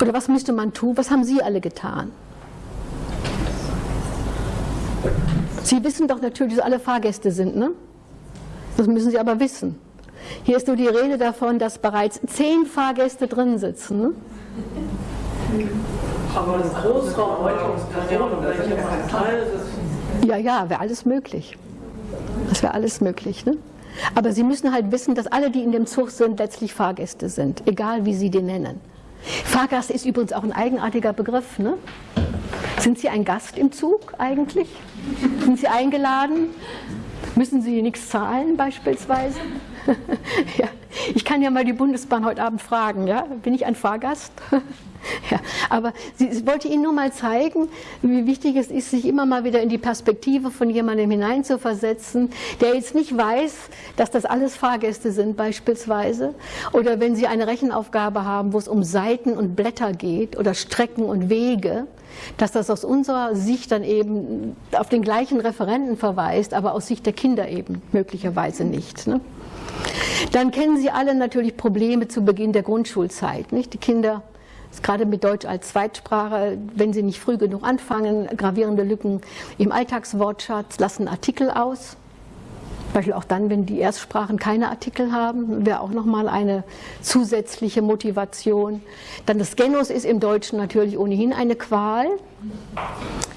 Oder was müsste man tun? Was haben Sie alle getan? Sie wissen doch natürlich, dass alle Fahrgäste sind, ne? Das müssen Sie aber wissen. Hier ist nur die Rede davon, dass bereits zehn Fahrgäste drin sitzen. Ne? Aber das Großraum, Teil ja, ja, wäre alles möglich. Das wäre alles möglich. Ne? Aber Sie müssen halt wissen, dass alle, die in dem Zug sind, letztlich Fahrgäste sind, egal wie Sie den nennen. Fahrgast ist übrigens auch ein eigenartiger Begriff. Ne? Sind Sie ein Gast im Zug eigentlich? Sind Sie eingeladen? Müssen Sie nichts zahlen beispielsweise? ja. Ich kann ja mal die Bundesbahn heute Abend fragen, ja? bin ich ein Fahrgast? Ja, aber ich wollte Ihnen nur mal zeigen, wie wichtig es ist, sich immer mal wieder in die Perspektive von jemandem hineinzuversetzen, der jetzt nicht weiß, dass das alles Fahrgäste sind beispielsweise. Oder wenn Sie eine Rechenaufgabe haben, wo es um Seiten und Blätter geht oder Strecken und Wege, dass das aus unserer Sicht dann eben auf den gleichen Referenten verweist, aber aus Sicht der Kinder eben möglicherweise nicht. Ne? Dann kennen Sie alle natürlich Probleme zu Beginn der Grundschulzeit. Nicht? Die Kinder gerade mit Deutsch als Zweitsprache, wenn Sie nicht früh genug anfangen, gravierende Lücken im Alltagswortschatz, lassen Artikel aus. Zum Beispiel auch dann, wenn die Erstsprachen keine Artikel haben, wäre auch nochmal eine zusätzliche Motivation. Dann das Genus ist im Deutschen natürlich ohnehin eine Qual.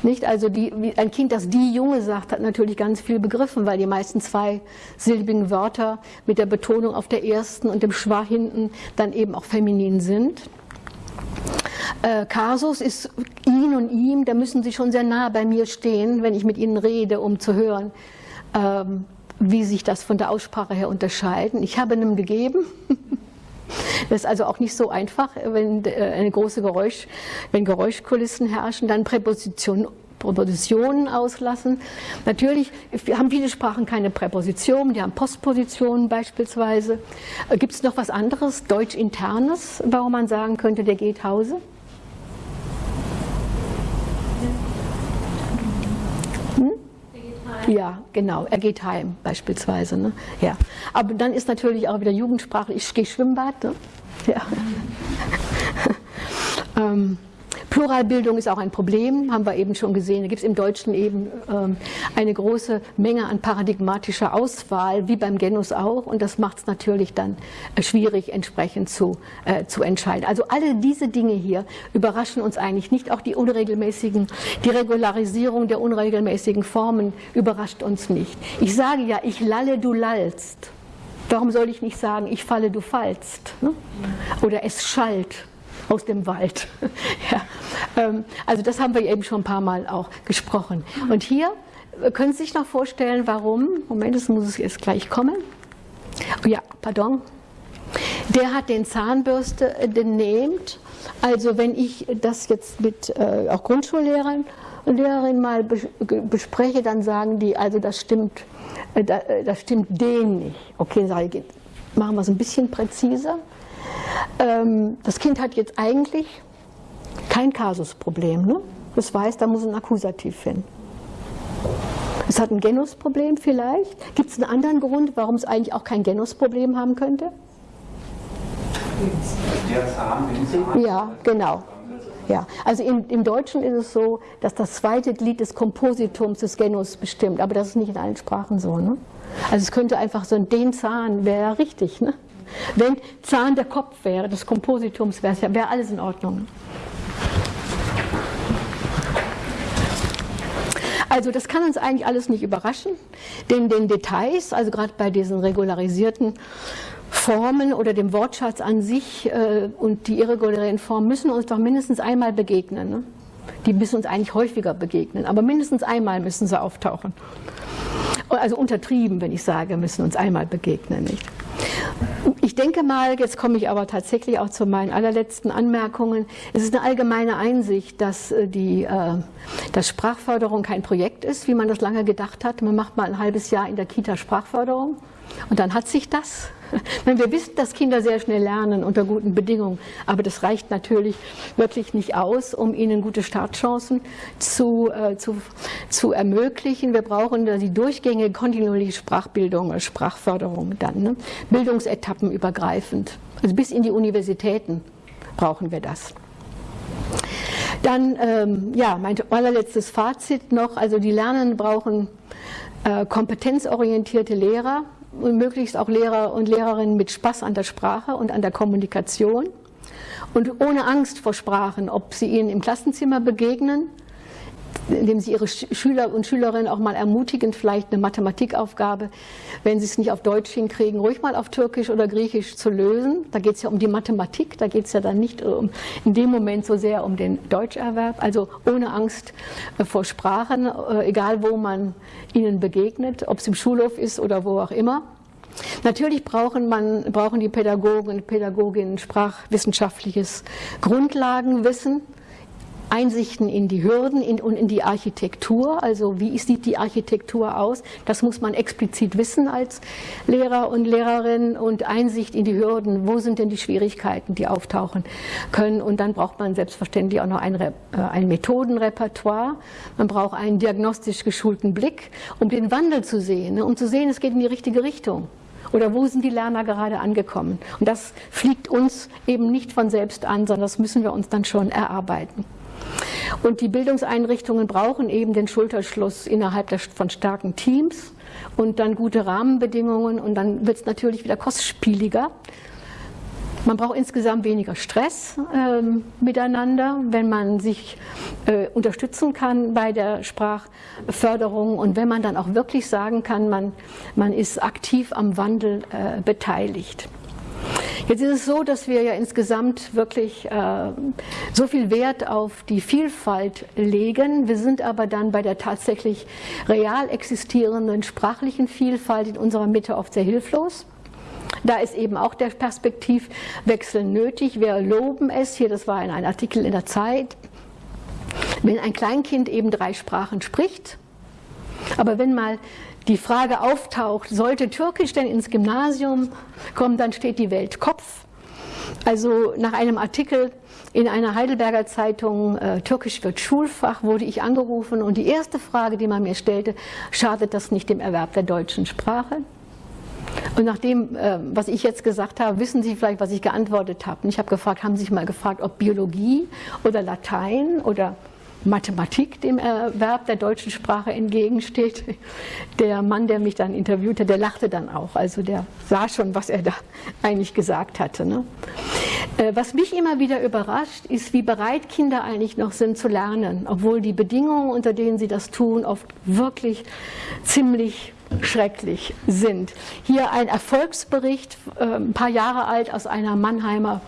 Nicht? Also die, ein Kind, das die Junge sagt, hat natürlich ganz viel begriffen, weil die meisten zweisilbigen Wörter mit der Betonung auf der ersten und dem Schwa hinten dann eben auch feminin sind. Äh, Kasus ist ihn und ihm, da müssen sie schon sehr nah bei mir stehen, wenn ich mit ihnen rede, um zu hören, ähm, wie sich das von der Aussprache her unterscheiden. Ich habe einem gegeben. Das ist also auch nicht so einfach, wenn äh, eine große Geräusch, wenn Geräuschkulissen herrschen, dann Präposition, Präpositionen auslassen. Natürlich haben viele Sprachen keine Präpositionen, die haben Postpositionen beispielsweise. Äh, Gibt es noch was anderes, Deutsch-Internes, warum man sagen könnte, der geht Hause? Ja, genau. Er geht heim beispielsweise. Ne? Ja. Aber dann ist natürlich auch wieder Jugendsprache, ich gehe Schwimmbad. Ne? Ja. ähm, Pluralbildung ist auch ein Problem, haben wir eben schon gesehen. Da gibt es im Deutschen eben ähm, eine große Menge an paradigmatischer Auswahl, wie beim Genus auch. Und das macht es natürlich dann äh, schwierig, entsprechend zu, äh, zu entscheiden. Also alle diese Dinge hier überraschen uns eigentlich nicht. Auch die unregelmäßigen, die Regularisierung der unregelmäßigen Formen überrascht uns nicht. Ich sage ja, ich lalle, du lallst. Warum soll ich nicht sagen, ich falle, du fallst? Ne? Oder es schallt aus dem Wald. ja. Ähm, also das haben wir eben schon ein paar Mal auch gesprochen. Und hier äh, können Sie sich noch vorstellen, warum, Moment, das muss jetzt gleich kommen. Oh ja, pardon. Der hat den Zahnbürste genäht. Also wenn ich das jetzt mit äh, auch Grundschullehrern und Lehrerinnen mal bespreche, dann sagen die, also das stimmt, äh, das stimmt denen nicht. Okay, machen wir es ein bisschen präziser. Ähm, das Kind hat jetzt eigentlich kein Kasusproblem. Ne? Das weiß, da muss ein Akkusativ hin. Es hat ein Genusproblem vielleicht. Gibt es einen anderen Grund, warum es eigentlich auch kein Genusproblem haben könnte? Ja, genau. Ja, also im, im, Deutschen ist es so, dass das zweite Glied des Kompositums des Genus bestimmt, aber das ist nicht in allen Sprachen so. Ne? Also es könnte einfach so ein den Zahn wäre richtig. Ne? Wenn Zahn der Kopf wäre, des Kompositums, wäre wär alles in Ordnung. Also das kann uns eigentlich alles nicht überraschen, denn den Details, also gerade bei diesen regularisierten Formen oder dem Wortschatz an sich äh, und die irregulären Formen müssen uns doch mindestens einmal begegnen. Ne? Die müssen uns eigentlich häufiger begegnen, aber mindestens einmal müssen sie auftauchen. Also untertrieben, wenn ich sage, müssen uns einmal begegnen. Nicht? Ich denke mal, jetzt komme ich aber tatsächlich auch zu meinen allerletzten Anmerkungen. Es ist eine allgemeine Einsicht, dass, äh, die, äh, dass Sprachförderung kein Projekt ist, wie man das lange gedacht hat. Man macht mal ein halbes Jahr in der Kita Sprachförderung und dann hat sich das. Wir wissen, dass Kinder sehr schnell lernen unter guten Bedingungen, aber das reicht natürlich wirklich nicht aus, um ihnen gute Startchancen zu, äh, zu, zu ermöglichen. Wir brauchen die durchgängige kontinuierliche Sprachbildung, Sprachförderung dann, ne? Bildungsetappen übergreifend, also bis in die Universitäten brauchen wir das. Dann, ähm, ja, mein allerletztes Fazit noch, also die Lernenden brauchen äh, kompetenzorientierte Lehrer, und möglichst auch Lehrer und Lehrerinnen mit Spaß an der Sprache und an der Kommunikation. Und ohne Angst vor Sprachen, ob sie ihnen im Klassenzimmer begegnen indem Sie Ihre Schüler und Schülerinnen auch mal ermutigen, vielleicht eine Mathematikaufgabe, wenn Sie es nicht auf Deutsch hinkriegen, ruhig mal auf Türkisch oder Griechisch zu lösen. Da geht es ja um die Mathematik, da geht es ja dann nicht um, in dem Moment so sehr um den Deutscherwerb, also ohne Angst äh, vor Sprachen, äh, egal wo man ihnen begegnet, ob es im Schulhof ist oder wo auch immer. Natürlich brauchen, man, brauchen die Pädagogen und Pädagoginnen sprachwissenschaftliches Grundlagenwissen. Einsichten in die Hürden und in die Architektur. Also wie sieht die Architektur aus? Das muss man explizit wissen als Lehrer und Lehrerin und Einsicht in die Hürden. Wo sind denn die Schwierigkeiten, die auftauchen können? Und dann braucht man selbstverständlich auch noch ein, äh, ein Methodenrepertoire. Man braucht einen diagnostisch geschulten Blick, um den Wandel zu sehen, ne? um zu sehen, es geht in die richtige Richtung. Oder wo sind die Lerner gerade angekommen? Und das fliegt uns eben nicht von selbst an, sondern das müssen wir uns dann schon erarbeiten. Und die Bildungseinrichtungen brauchen eben den Schulterschluss innerhalb der, von starken Teams und dann gute Rahmenbedingungen und dann wird es natürlich wieder kostspieliger. Man braucht insgesamt weniger Stress äh, miteinander, wenn man sich äh, unterstützen kann bei der Sprachförderung und wenn man dann auch wirklich sagen kann, man, man ist aktiv am Wandel äh, beteiligt. Jetzt ist es so, dass wir ja insgesamt wirklich äh, so viel Wert auf die Vielfalt legen. Wir sind aber dann bei der tatsächlich real existierenden sprachlichen Vielfalt in unserer Mitte oft sehr hilflos. Da ist eben auch der Perspektivwechsel nötig. Wir loben es, hier das war in einem Artikel in der Zeit, wenn ein Kleinkind eben drei Sprachen spricht, aber wenn mal die Frage auftaucht, sollte Türkisch denn ins Gymnasium kommen, dann steht die Welt Kopf. Also nach einem Artikel in einer Heidelberger Zeitung, äh, Türkisch wird Schulfach, wurde ich angerufen und die erste Frage, die man mir stellte, schadet das nicht dem Erwerb der deutschen Sprache? Und nach dem, äh, was ich jetzt gesagt habe, wissen Sie vielleicht, was ich geantwortet habe. Ich habe gefragt, haben Sie sich mal gefragt, ob Biologie oder Latein oder Mathematik dem Erwerb der deutschen Sprache entgegensteht. Der Mann, der mich dann interviewte, der lachte dann auch. Also der sah schon, was er da eigentlich gesagt hatte. Ne? Äh, was mich immer wieder überrascht, ist, wie bereit Kinder eigentlich noch sind zu lernen, obwohl die Bedingungen, unter denen sie das tun, oft wirklich ziemlich schrecklich sind. Hier ein Erfolgsbericht, äh, ein paar Jahre alt, aus einer Mannheimer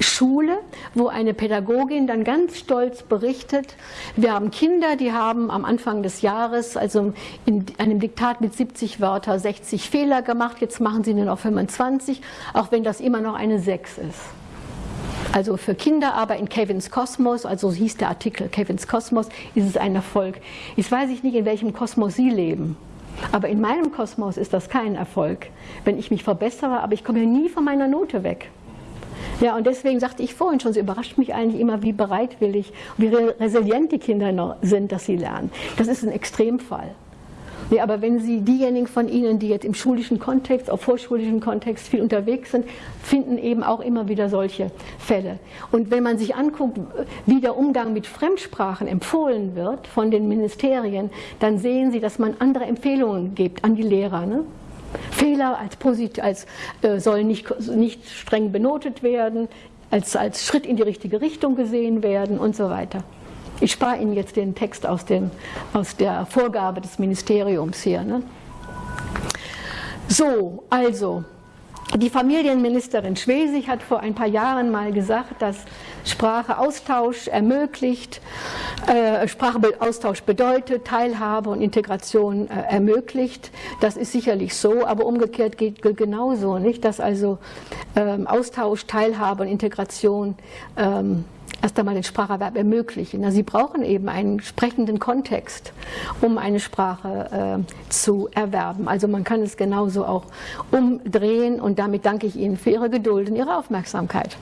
Schule, wo eine Pädagogin dann ganz stolz berichtet, wir haben Kinder, die haben am Anfang des Jahres, also in einem Diktat mit 70 Wörter, 60 Fehler gemacht, jetzt machen sie nur noch 25, auch wenn das immer noch eine 6 ist. Also für Kinder aber in Kevins Kosmos, also hieß der Artikel Kevins Kosmos, ist es ein Erfolg. Jetzt weiß ich nicht, in welchem Kosmos Sie leben. Aber in meinem Kosmos ist das kein Erfolg, wenn ich mich verbessere, aber ich komme ja nie von meiner Note weg. Ja, und deswegen sagte ich vorhin schon, es überrascht mich eigentlich immer, wie bereitwillig, wie resilient die Kinder noch sind, dass sie lernen. Das ist ein Extremfall. Ja, aber wenn Sie diejenigen von Ihnen, die jetzt im schulischen Kontext, auf vorschulischen Kontext viel unterwegs sind, finden eben auch immer wieder solche Fälle. Und wenn man sich anguckt, wie der Umgang mit Fremdsprachen empfohlen wird von den Ministerien, dann sehen Sie, dass man andere Empfehlungen gibt an die Lehrer. Ne? Fehler als, positiv, als äh, sollen nicht, nicht streng benotet werden, als, als Schritt in die richtige Richtung gesehen werden und so weiter. Ich spare Ihnen jetzt den Text aus, dem, aus der Vorgabe des Ministeriums hier. Ne? So, also, die Familienministerin Schwesig hat vor ein paar Jahren mal gesagt, dass Spracheaustausch ermöglicht, äh, Spracheaustausch bedeutet, Teilhabe und Integration äh, ermöglicht. Das ist sicherlich so, aber umgekehrt geht genauso, nicht, dass also ähm, Austausch, Teilhabe und Integration ähm, erst einmal den Spracherwerb ermöglichen. Also sie brauchen eben einen sprechenden Kontext, um eine Sprache äh, zu erwerben. Also man kann es genauso auch umdrehen und damit danke ich Ihnen für Ihre Geduld und Ihre Aufmerksamkeit.